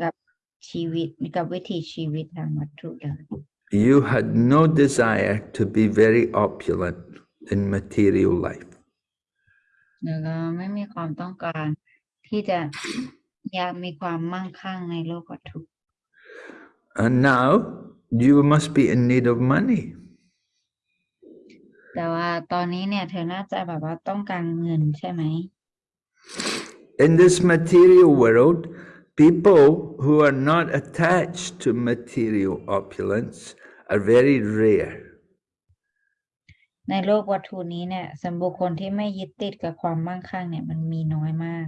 Speaker 1: กับชีวิตกับวิถีชีวิตทางวัตถุเลย
Speaker 2: You had no desire to be very opulent in material life.
Speaker 1: แล้วก็ไม่มีความต้องการที่จะอยากมีความมั่งคั่งในโลกวัตถุ
Speaker 2: And now you must be in need of money.
Speaker 1: แต่ว่าตอนนี้เนี่ยเธอน่าจะแบบว่าต้องการเงินใช่ไหม
Speaker 2: In this material world, people who are not attached to material opulence are very rare.
Speaker 1: ในโลกวัตถุนี้เนี่ยสำหรับบุคคลที่ไม่ยึดติดกับความมั่งคั่งเนี่ยมันมีน้อยมาก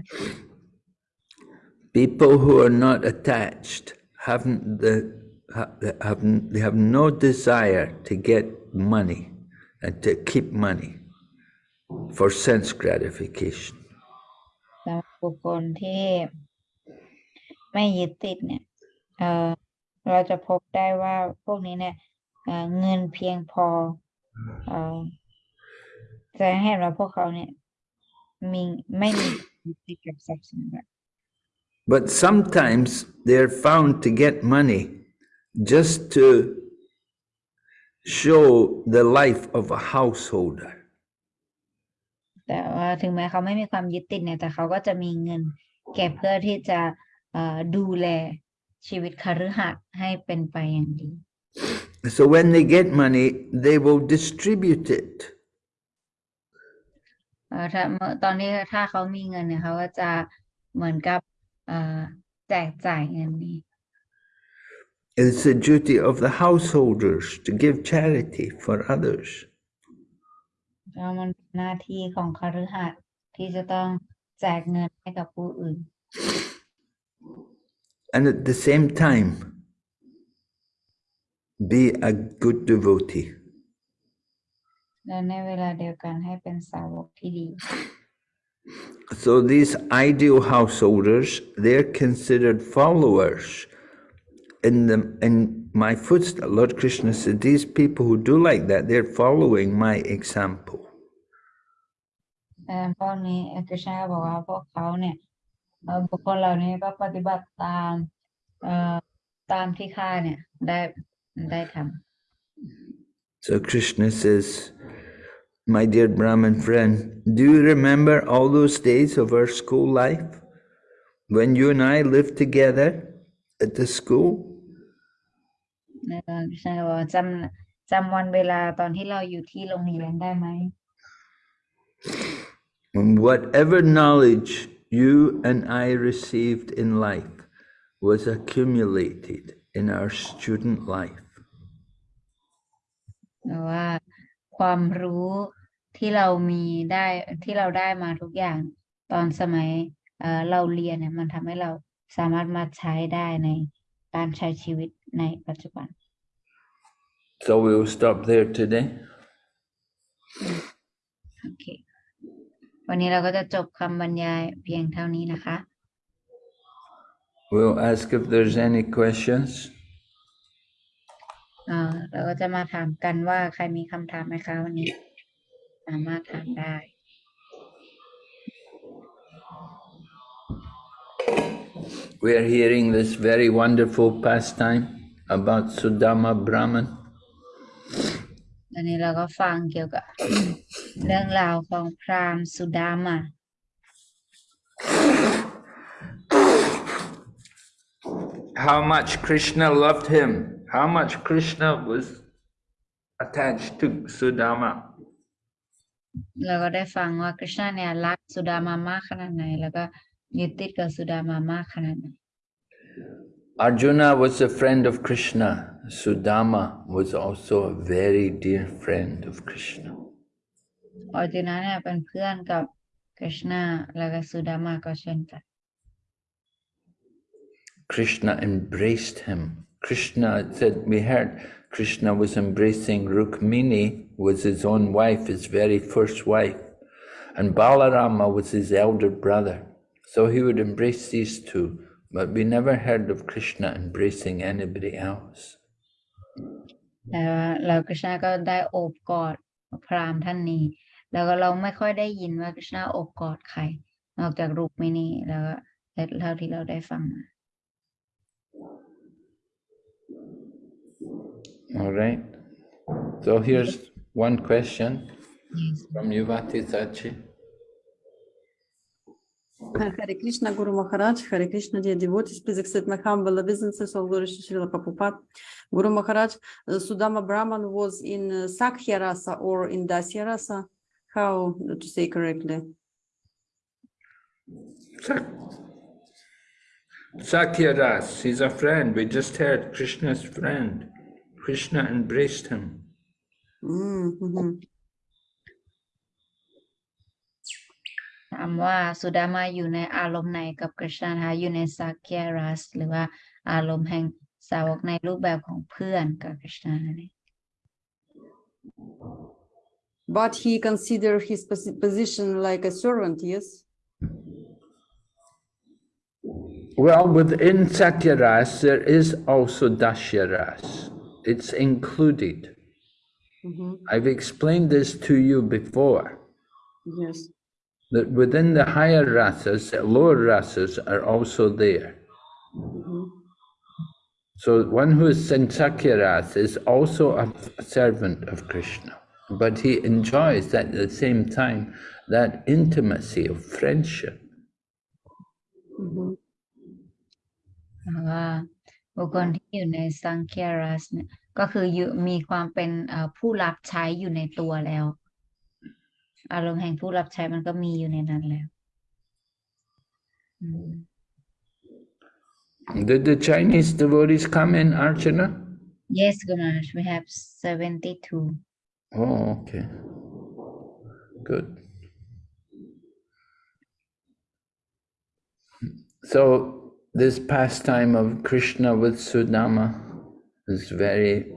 Speaker 2: People who are not attached haven't the ha- have they have no desire to get money and to keep money for sense gratification.
Speaker 1: สำหรับบุคคลที่ไม่ยึดติดเนี่ยเอ่อเราจะพบได้ว่าพวกนี้เนี่ยเอ่อเงินเพียงพอเอ่อแสดงให้เห็นว่าพวกเขาเนี่ยมีไม่มียึดติดกับทรัพย์สมบัติ
Speaker 2: But sometimes they're found to get money just to show the life of a householder.
Speaker 1: แต่ว่าถึงแม้เขาไม่มีความยึดติดเนี่ยแต่เขาก็จะมีเงินเก็บเพื่อที่จะเอ่อดูแลชีวิตคฤหัสถ์ให้เป็นไปอย่างดี
Speaker 2: So when they get money, they will distribute it.
Speaker 1: เอ่อถ้าเมื่อตอนนี้ถ้าเขามีเงินเนี่ยเขาก็จะเหมือนกับเอ่อแจกจ่ายเงินนี้
Speaker 2: It's the duty of the householders to give charity for others.
Speaker 1: แล้วมันเป็นหน้าที่ของคฤหัสถ์ที่จะต้องแจกเงินให้กับผู้อื่น
Speaker 2: And at the same time, be a good devotee.
Speaker 1: และในเวลาเดียวกันให้เป็นสาวกที่ดี
Speaker 2: So these ideal householders, they're considered followers in the in my footsteps. Lord Krishna said, these people who do like that, they're following my example.
Speaker 1: แต่พวกนี้คริชนาบอกว่าพวกเขาเนี่ยเอ่อบุคคลเหล่านี้ก็ปฏิบัติตามเอ่อตามที่ข้าเนี่ยได้ ได้ทำ
Speaker 2: So Krishna says, My dear Brahmin friend, do you remember all those days of our school life when you and I lived together at the school?
Speaker 1: ในตอนคริชนาบอกว่าจำจำวันเวลาตอนที่เราอยู่ที่โรงเรียนได้ไหม
Speaker 2: And whatever knowledge you and I received in life was accumulated in our student life.
Speaker 1: หรือว่าความรู้ที่เรามีได้ที่เราได้มาทุกอย่างตอนสมัยเอ่อเราเรียนเนี่ยมันทำให้เราสามารถมาใช้ได้ในการใช้ชีวิตในปัจจุบัน
Speaker 2: So we'll stop there today.
Speaker 1: โอเควันนี้เราก็จะจบคำบรรยายเพียงเท่านี้นะคะ
Speaker 2: We'll ask if there's any questions.
Speaker 1: เอ่อเราก็จะมาถามกันว่าใครมีคำถามไหมคะวันนี้ สามารถถามได้
Speaker 2: We are hearing this very wonderful pastime about Sudama Brahman.
Speaker 1: อันนี้เราก็ฟังเกี่ยวกับ เรื่องราวของพราหมณ์สุดามา
Speaker 2: How much Krishna loved him, how much Krishna was attached to Sudama.
Speaker 1: เราก็ได้ฟังว่าคริชนาเนี่ยรักสุดามามากขนาดไหน แล้วก็ยึดติดกับสุดามามากขนาดไหน
Speaker 2: Arjuna was a friend of Krishna. Sudama was also a very dear friend of Krishna.
Speaker 1: ออร์จุนเนี่ยเป็นเพื่อนกับคริชนาแล้วก็สุดามาก็เช่นกัน
Speaker 2: Krishna embraced him. Krishna said, we heard Krishna was embracing Rukmini, was his own wife, his very first wife, and Balarama was his elder brother. So he would embrace these two, but we never heard of Krishna embracing anybody else.
Speaker 1: แต่ว่าเราคริชนาก็ได้โอบกอดพราหมณ์ท่านนี้ แล้วก็เราไม่ค่อยได้ยินว่าคริชนาโอบกอดใคร นอกจากรูปมินีแล้วก็เท่าที่เราได้ฟังมา
Speaker 2: All right. So here's one question from Yuvati Sachi.
Speaker 3: Hare Krishna Guru Maharaj, Hare Krishna dear devotees, please accept my humble obeisances, all glory to Srila Prabhupada. Guru Maharaj, uh, Sudama Brahman was in uh, Sakhya rasa or in Dasya rasa. How to say correctly?
Speaker 2: Sak- Sakhya ras, he's a friend. We just heard Krishna's friend. Krishna embraced him.
Speaker 1: Mm-hmm. Krishna ha Krishna
Speaker 3: But he considered his position like a servant, yes?
Speaker 2: Well, within Sakhya ras, there is also Dasya ras. It's included.
Speaker 3: Mm -hmm.
Speaker 2: I've explained this to you before.
Speaker 3: Yes.
Speaker 2: That within the higher rasas, lower rasas are also there.
Speaker 3: Mm -hmm.
Speaker 2: So one who is Sansakya is also a servant of Krishna, but he enjoys at the same time that intimacy of friendship.
Speaker 1: Mm -hmm. บุคคลที่อยู่ในสังเคียรัสเนี่ยก็คืออยู่มีความเป็นเอ่อผู้รับใช้อยู่ในตัวแล้ว อารมณ์แห่งผู้รับใช้มันก็มีอยู่ในนั้นแล้วอืม
Speaker 2: Did the Chinese devotees come in, Archana?
Speaker 1: Yes, Gunash, we have seventy-two.
Speaker 2: Oh, okay. Good. So this pastime of Krishna with Sudama is very,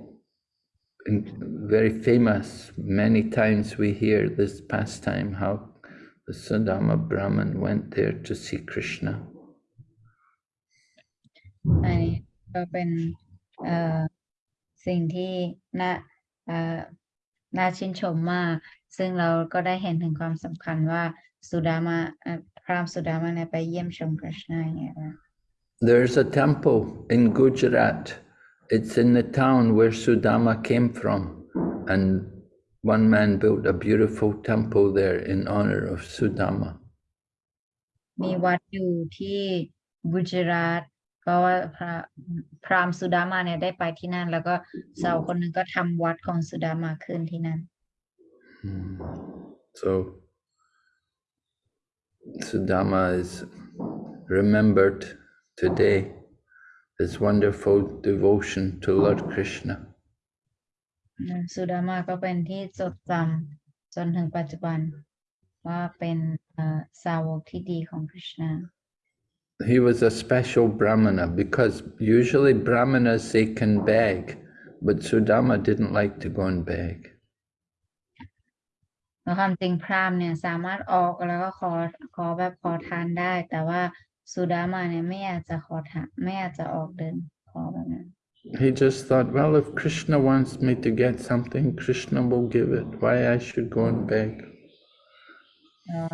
Speaker 2: very famous. Many times we hear this pastime, how the Sudama Brahman went there to see Krishna.
Speaker 1: อันนี้ก็เป็นเอ่อสิ่งที่น่าเอ่อน่าชื่นชมมาก ซึ่งเราก็ได้เห็นถึงความสำคัญว่าสุดามาเอ่อพราหมณ์สุดามาเนี่ยไปเยี่ยมชมกฤษณะอย่างเงี้ยนะ
Speaker 2: There's a temple in Gujarat. It's in the town where Sudama came from. And one man built a beautiful temple there in honor of Sudama.
Speaker 1: มีวัดอยู่ที่กุจราตก็ว่าพระพราหมณ์สุดามาเนี่ยได้ไปที่นั่น แล้วก็สาวคนหนึ่งก็ทำวัดของสุดามาขึ้นที่นั่น
Speaker 2: Hmm. So Sudama is remembered today, his wonderful devotion to Lord Krishna.
Speaker 1: อืมสุดามาก็เป็นที่จดจำจนถึงปัจจุบัน ว่าเป็นเอ่อสาวกที่ดีของคริชนา
Speaker 2: He was a special Brahmana because usually Brahmanas they can beg, but Sudama didn't like to go and beg.
Speaker 1: แล้วความจริงพราหมณ์เนี่ยสามารถออกแล้วก็ขอขอแบบขอทานได้ แต่ว่า สุดามาเนี่ยไม่อยากจะขอทานไม่อยากจะออกเดินขอแบบนั้น
Speaker 2: He just thought, well, if Krishna wants me to get something, Krishna will give it. Why I should go and beg?
Speaker 1: แล้ว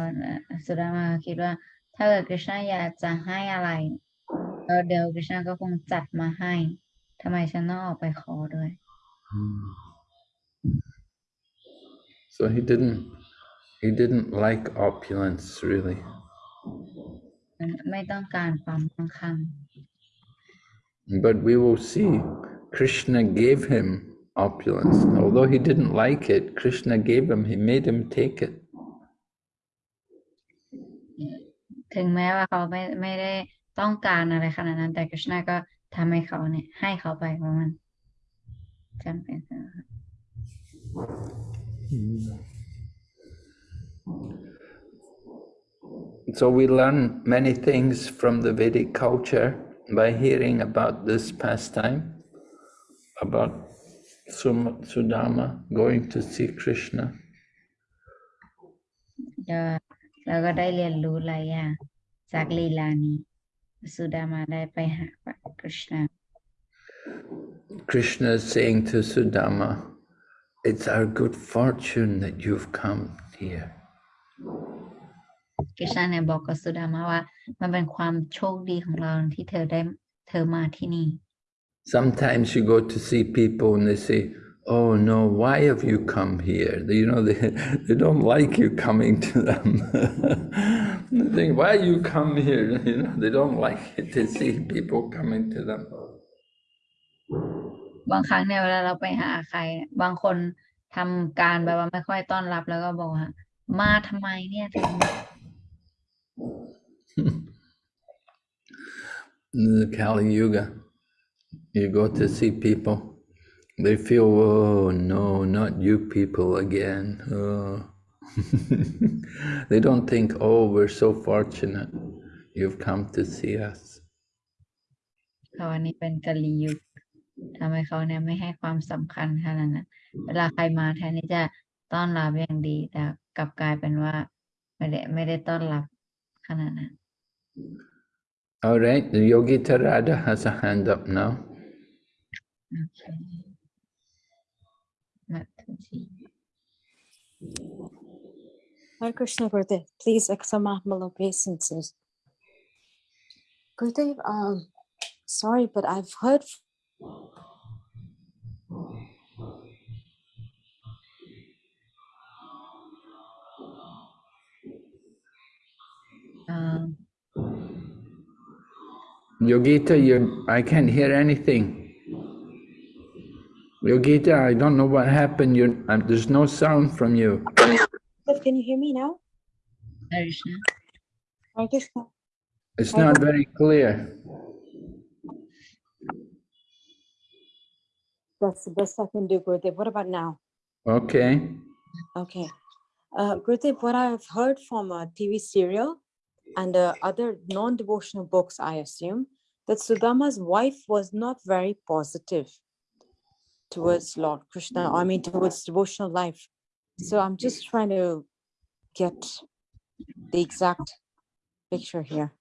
Speaker 1: สุดามาคิดว่าถ้าเกิดกฤษณะอยากจะให้อะไรเออเดี๋ยวกฤษณะก็คงจัดมาให้ทำไมฉันต้องออกไปขอด้วย
Speaker 2: So he didn't he didn't like opulence really.
Speaker 1: มันไม่ต้องการความมั่งคั่ง
Speaker 2: But we will see Krishna gave him opulence. Although he didn't like it, Krishna gave him, he made him take it.
Speaker 1: ถึงแม้ว่าเขาไม่ไม่ได้ต้องการอะไรขนาดนั้นแต่กฤษณะก็ทำให้เขาเนี่ยให้เขาไปเพราะมันจำเป็นนะคะ
Speaker 2: So we learn many things from the Vedic culture by hearing about this pastime, about Sum- Sudama going to see Krishna.
Speaker 1: ก็เราก็ได้เรียนรู้หลายอย่างจากลีลานี้ สุดามาได้ไปหาพระกฤษณะ
Speaker 2: Krishna is saying to Sudama, It's our good fortune that you've come here.
Speaker 1: กฤษณะเนี่ยบอกกับสุดามาว่า มันเป็นความโชคดีของเราที่เธอได้เธอมาที่นี่
Speaker 2: Sometimes you go to see people and they say, Oh no, why have you come here? They- You know, they, they don't like you coming to them. they think, Why you come here? You know, they don't like it to see people coming to them.
Speaker 1: บางครั้งเนี่ยเวลาเราไปหาใครเนี่ยบางคนทำการแบบว่าไม่ค่อยต้อนรับแล้วก็บอกว่ามาทำไมเนี่ยถึง
Speaker 2: In the Kali Yuga, you go to see people, they feel, oh no, not you people again. Oh. they don't think, oh, we're so fortunate you've come to see us.
Speaker 1: เขาอันนี้เป็นกะลียุคทำให้เขาเนี่ยไม่ให้ความสำคัญขนาดนั้นเวลาใครมาแทนที่จะต้อนรับอย่างดีแต่กลับกลายเป็นว่าไม่ได้ไม่ได้ต้อนรับ ขนาดนั้น
Speaker 2: All right, the Yogi Tarada has a hand up now.
Speaker 1: โอเคมาถึงที่
Speaker 4: Hare Krishna Gurudev, please accept my humble obeisances. Gurudev, um, sorry, but I've heard
Speaker 1: Um,
Speaker 2: Yogita, you I can't hear anything. Yogita, I don't know what happened. You, um, there's no sound from you.
Speaker 4: can you hear me now?
Speaker 1: Hare Krishna.
Speaker 4: Hare Krishna.
Speaker 2: It's not
Speaker 4: don't-
Speaker 2: very clear.
Speaker 4: That's the best I can do, Gurudev. What about now?
Speaker 2: Okay.
Speaker 4: Okay. Uh, Gurudev, what I've heard from a TV serial and uh, other non-devotional books, I assume, that Sudama's wife was not very positive towards Lord Krishna, I mean, towards devotional life. So I'm just trying to get the exact picture here.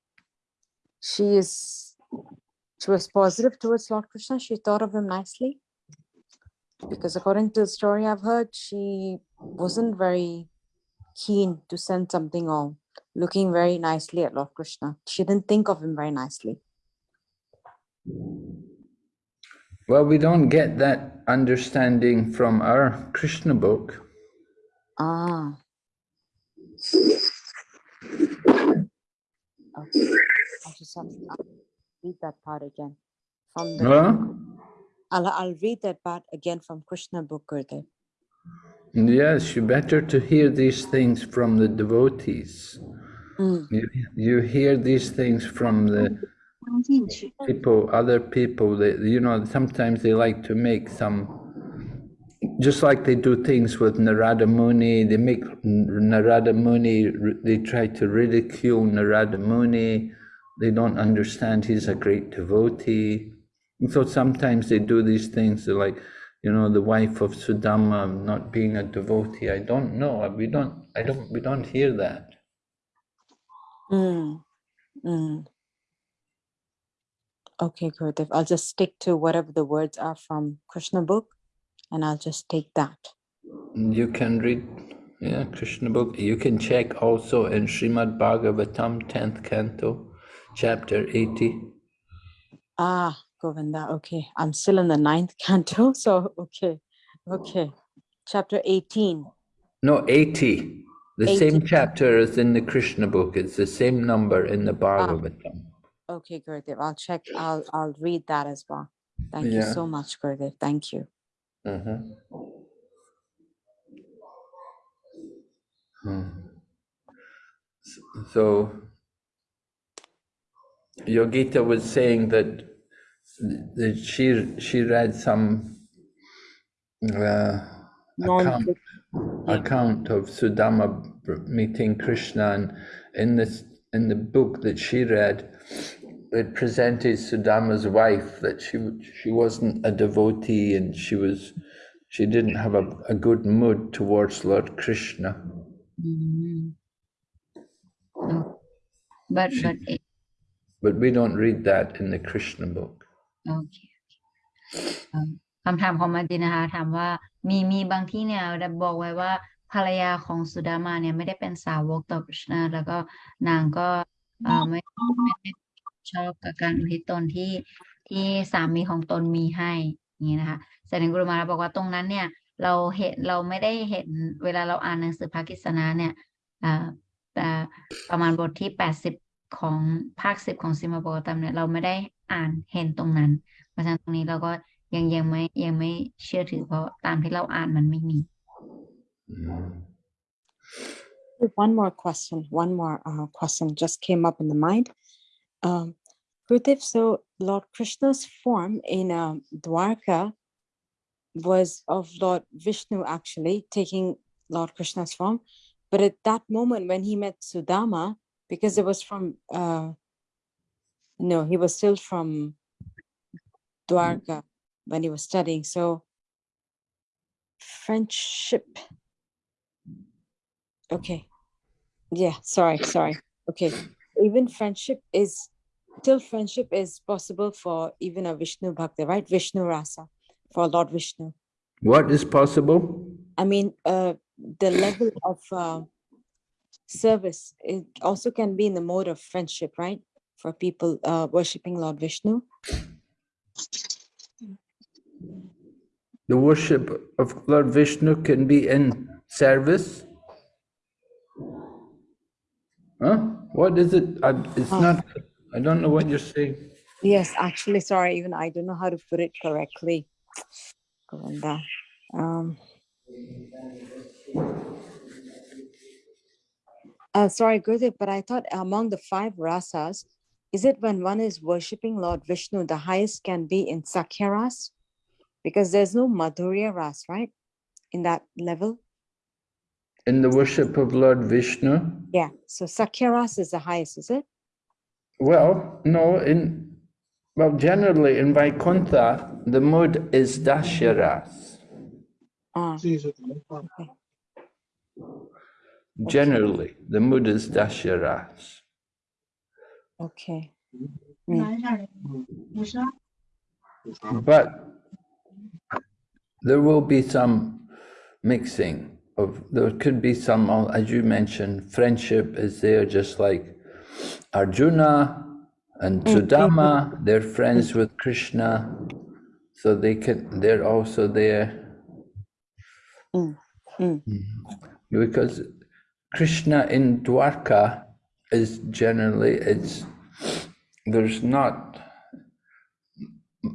Speaker 4: She is, she was positive towards Lord Krishna. She thought of him nicely. Because according to the story I've heard, she wasn't very keen to send something or looking very nicely at Lord Krishna. She didn't think of him very nicely.
Speaker 2: Well, we don't get that understanding from our Krishna book.
Speaker 4: Ah. Okay. I just have to I'll read that part again from the.
Speaker 2: Huh?
Speaker 4: I'll, I'll read that part again from Krishna book, Gurudev.
Speaker 2: Yes, you better to hear these things from the devotees.
Speaker 4: Mm.
Speaker 2: You, you hear these things from the people, other people that, you know, sometimes they like to make some, just like they do things with Narada Muni, they make Narada Muni, they try to ridicule Narada Muni, they don't understand he's a great devotee. And so sometimes they do these things, they're like, you know, the wife of Sudama not being a devotee. I don't know. We don't. I don't. We don't hear that.
Speaker 4: Mm. Mm. Okay, Gurudev. I'll just stick to whatever the words are from Krishna book and I'll just take that.
Speaker 2: You can read, yeah, Krishna book. You can check also in Srimad Bhagavatam, tenth canto, chapter eighty.
Speaker 4: Ah, Govinda. Okay. I'm still in the ninth canto. So, okay. Okay. Chapter 18.
Speaker 2: No, eighty. The
Speaker 4: 80.
Speaker 2: same chapter as in the Krishna book. It's the same number in the Bhagavatam.
Speaker 4: Okay, Gurudev. I'll check. I'll, I'll read that as well. Thank you so much, Gurudev. Thank you.
Speaker 2: Mhm. Hmm. So, Yogita was saying that, that she she read some uh,
Speaker 4: Non-
Speaker 2: account, account of Sudama meeting Krishna, and in this in the book that she read, it presented Sudama's wife that she she wasn't a devotee and she was she didn't have a, a good mood towards Lord Krishna. Mm-hmm.
Speaker 1: Mm -hmm. But she, but it,
Speaker 2: but we don't read that in the Krishna book.
Speaker 1: Okay. okay. Um, คเอิ่มคำถามของมาตินนะคะถามว่ามีมีบางที่เนี่ยได้บอกไว้ว่าภรรยาของสุดามาเนี่ยไม่ได้เป็นสาวกต่อคริชนาแล้วก็นางก็เอ่อไม่ไม่ได้ชอบกับการอุทิศตนที่ที่สามีของตนมีให้อย่างนี้นะคะแสดงกุลมาบอกว่าตรงนั้นเนี่ย เราเห็นเราไม่ได้เห็นเวลาเราอ่านหนังสือภากิสนาเนี่ยอ่าแต่ประมาณบทที่แปดสิบของภาคสิบของซิมาโบกตัมเนี่ยเราไม่ได้อ่านเห็นตรงนั้น เพราะฉะนั้นตรงนี้เราก็ ยังยังไม่ยังไม่เชื่อถือเพราะตามที่เราอ่านมันไม่มี
Speaker 4: One more question. One more uh, question just came up in the mind. Um, Gurudev, so Lord Krishna's form in um, Dwarka was of Lord Vishnu actually taking Lord Krishna's form. But at that moment when he met Sudama, because it was from, uh, no, he was still from Dwarka when he was studying. So friendship. Okay. Yeah, sorry, sorry. Okay. Even friendship is still friendship is possible for even a Vishnu Bhakta, right? Vishnu Rasa for Lord Vishnu.
Speaker 2: What is possible?
Speaker 4: I mean, uh, the level of uh, service it also can be in the mode of friendship, right? For people uh, worshipping Lord Vishnu.
Speaker 2: The worship of Lord Vishnu can be in service. Huh? What is it? I, it's
Speaker 4: Oh.
Speaker 2: not. I don't know what you're saying.
Speaker 4: Yes, actually, sorry, even I don't know how to put it correctly. Govinda. Um, Uh, sorry, Gurudev, but I thought among the five rasas, is it when one is worshipping Lord Vishnu, the highest can be in Sakhya ras? Because there's no Madhurya ras, right? In that level?
Speaker 2: In the worship of Lord Vishnu,
Speaker 4: Yeah. So Sakhya ras is the highest, is it?
Speaker 2: well, no, in well, generally in Vaikuntha, the mood is Dasya ras.
Speaker 4: Ah,
Speaker 2: Generally, the mood is Dasya ras.
Speaker 4: okay.
Speaker 2: But there will be some mixing of, there could be some, uh, as you mentioned, friendship is there, just like Arjuna and Sudama, they're friends with Krishna, so they can, they're also there.
Speaker 4: Mm, mm.
Speaker 2: Because Krishna in Dwarka is generally, it's, there's not,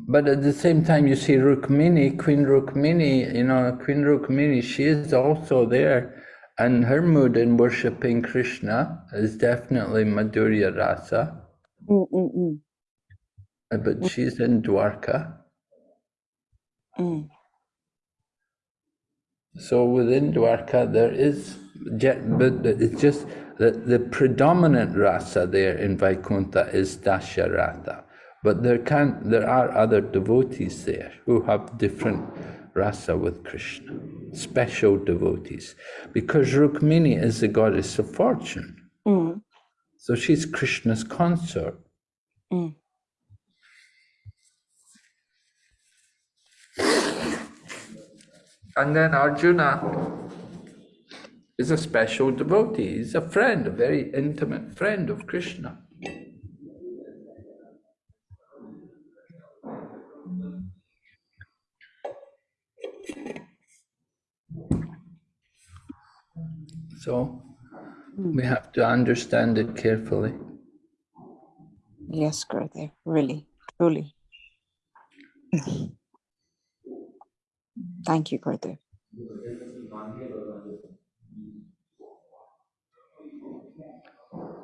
Speaker 2: but at the same time, you see Rukmini, Queen Rukmini, you know, Queen Rukmini, she is also there. And her mood in worshipping Krishna is definitely Madhurya Rasa,
Speaker 4: Mm, mm, mm,
Speaker 2: but she's in Dwarka.
Speaker 4: mm.
Speaker 2: So within Dwarka, there is, but it's just that the predominant rasa there in Vaikuntha is Dasya rasa. But there can there are other devotees there who have different rasa with Krishna, special devotees, because Rukmini is the goddess of fortune.
Speaker 4: Mm,
Speaker 2: So she's Krishna's consort.
Speaker 4: mm.
Speaker 2: And then Arjuna is a special devotee. He's a friend, a very intimate friend of Krishna. So we have to understand it carefully.
Speaker 4: Yes, Gurudev, really, truly. Thank you, Gurudev.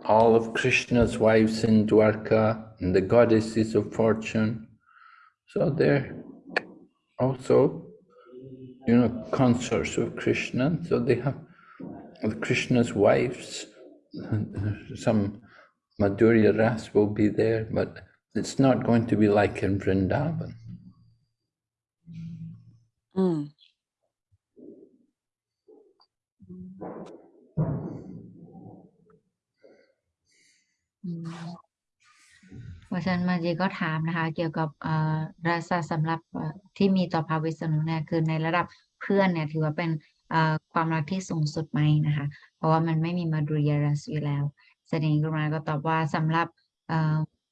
Speaker 2: all of Krishna's wives in Dwarka and the goddesses of fortune. So they're also, you know, consorts of Krishna. So they have Krishna's wives. Some Madhurya Ras will be there, but it's not going to be like in Vrindavan.
Speaker 4: Mm.
Speaker 1: เพราะฉะนั้นมาจีก็ถามนะคะ เกี่ยวกับเอ่อราศสำหรับที่มีต่อพระวิษณุเนี่ยคือในระดับเพื่อนเนี่ยถือว่าเป็นความรักที่สูงสุดไหมนะคะ เพราะว่ามันไม่มีมาดุริยรัสอยู่แล้วแสดงกรุณาก็ตอบว่าสำหรับ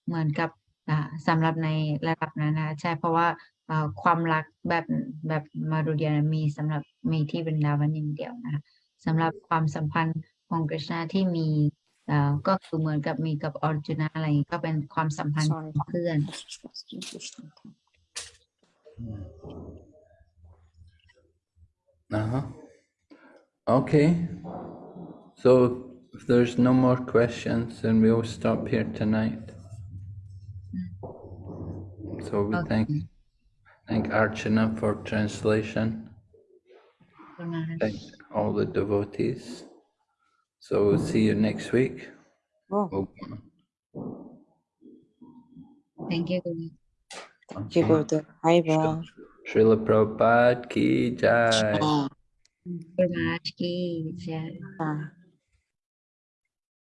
Speaker 1: เหมือนกับอ่าสำหรับในระดับนั้นนะใช่เพราะว่าความรักแบบแบบมาดุริยมีสำหรับมีที่บรินดาวันอย่างเดียวนะคะสำหรับความสัมพันธ์ของกฤษณะที่มี ก็คือเหมือนกับมีกับออร์จุนอะไรอย่างงี้ก็เป็นความสัมพันธ์
Speaker 4: Sorry.
Speaker 1: ของเพื่อน
Speaker 2: Uh-huh. Okay. So if there's no more questions, then we'll stop here tonight. So we thank
Speaker 1: Okay.
Speaker 2: thank Archana for translation.
Speaker 1: กรุณา
Speaker 2: Thank all the devotees. So we'll see you next week.
Speaker 4: Oh.
Speaker 1: Thank you,
Speaker 4: Thank you, Guru. Haribol.
Speaker 2: Srila Prabhupada ki jai.
Speaker 1: Prabhupada ki
Speaker 4: jai.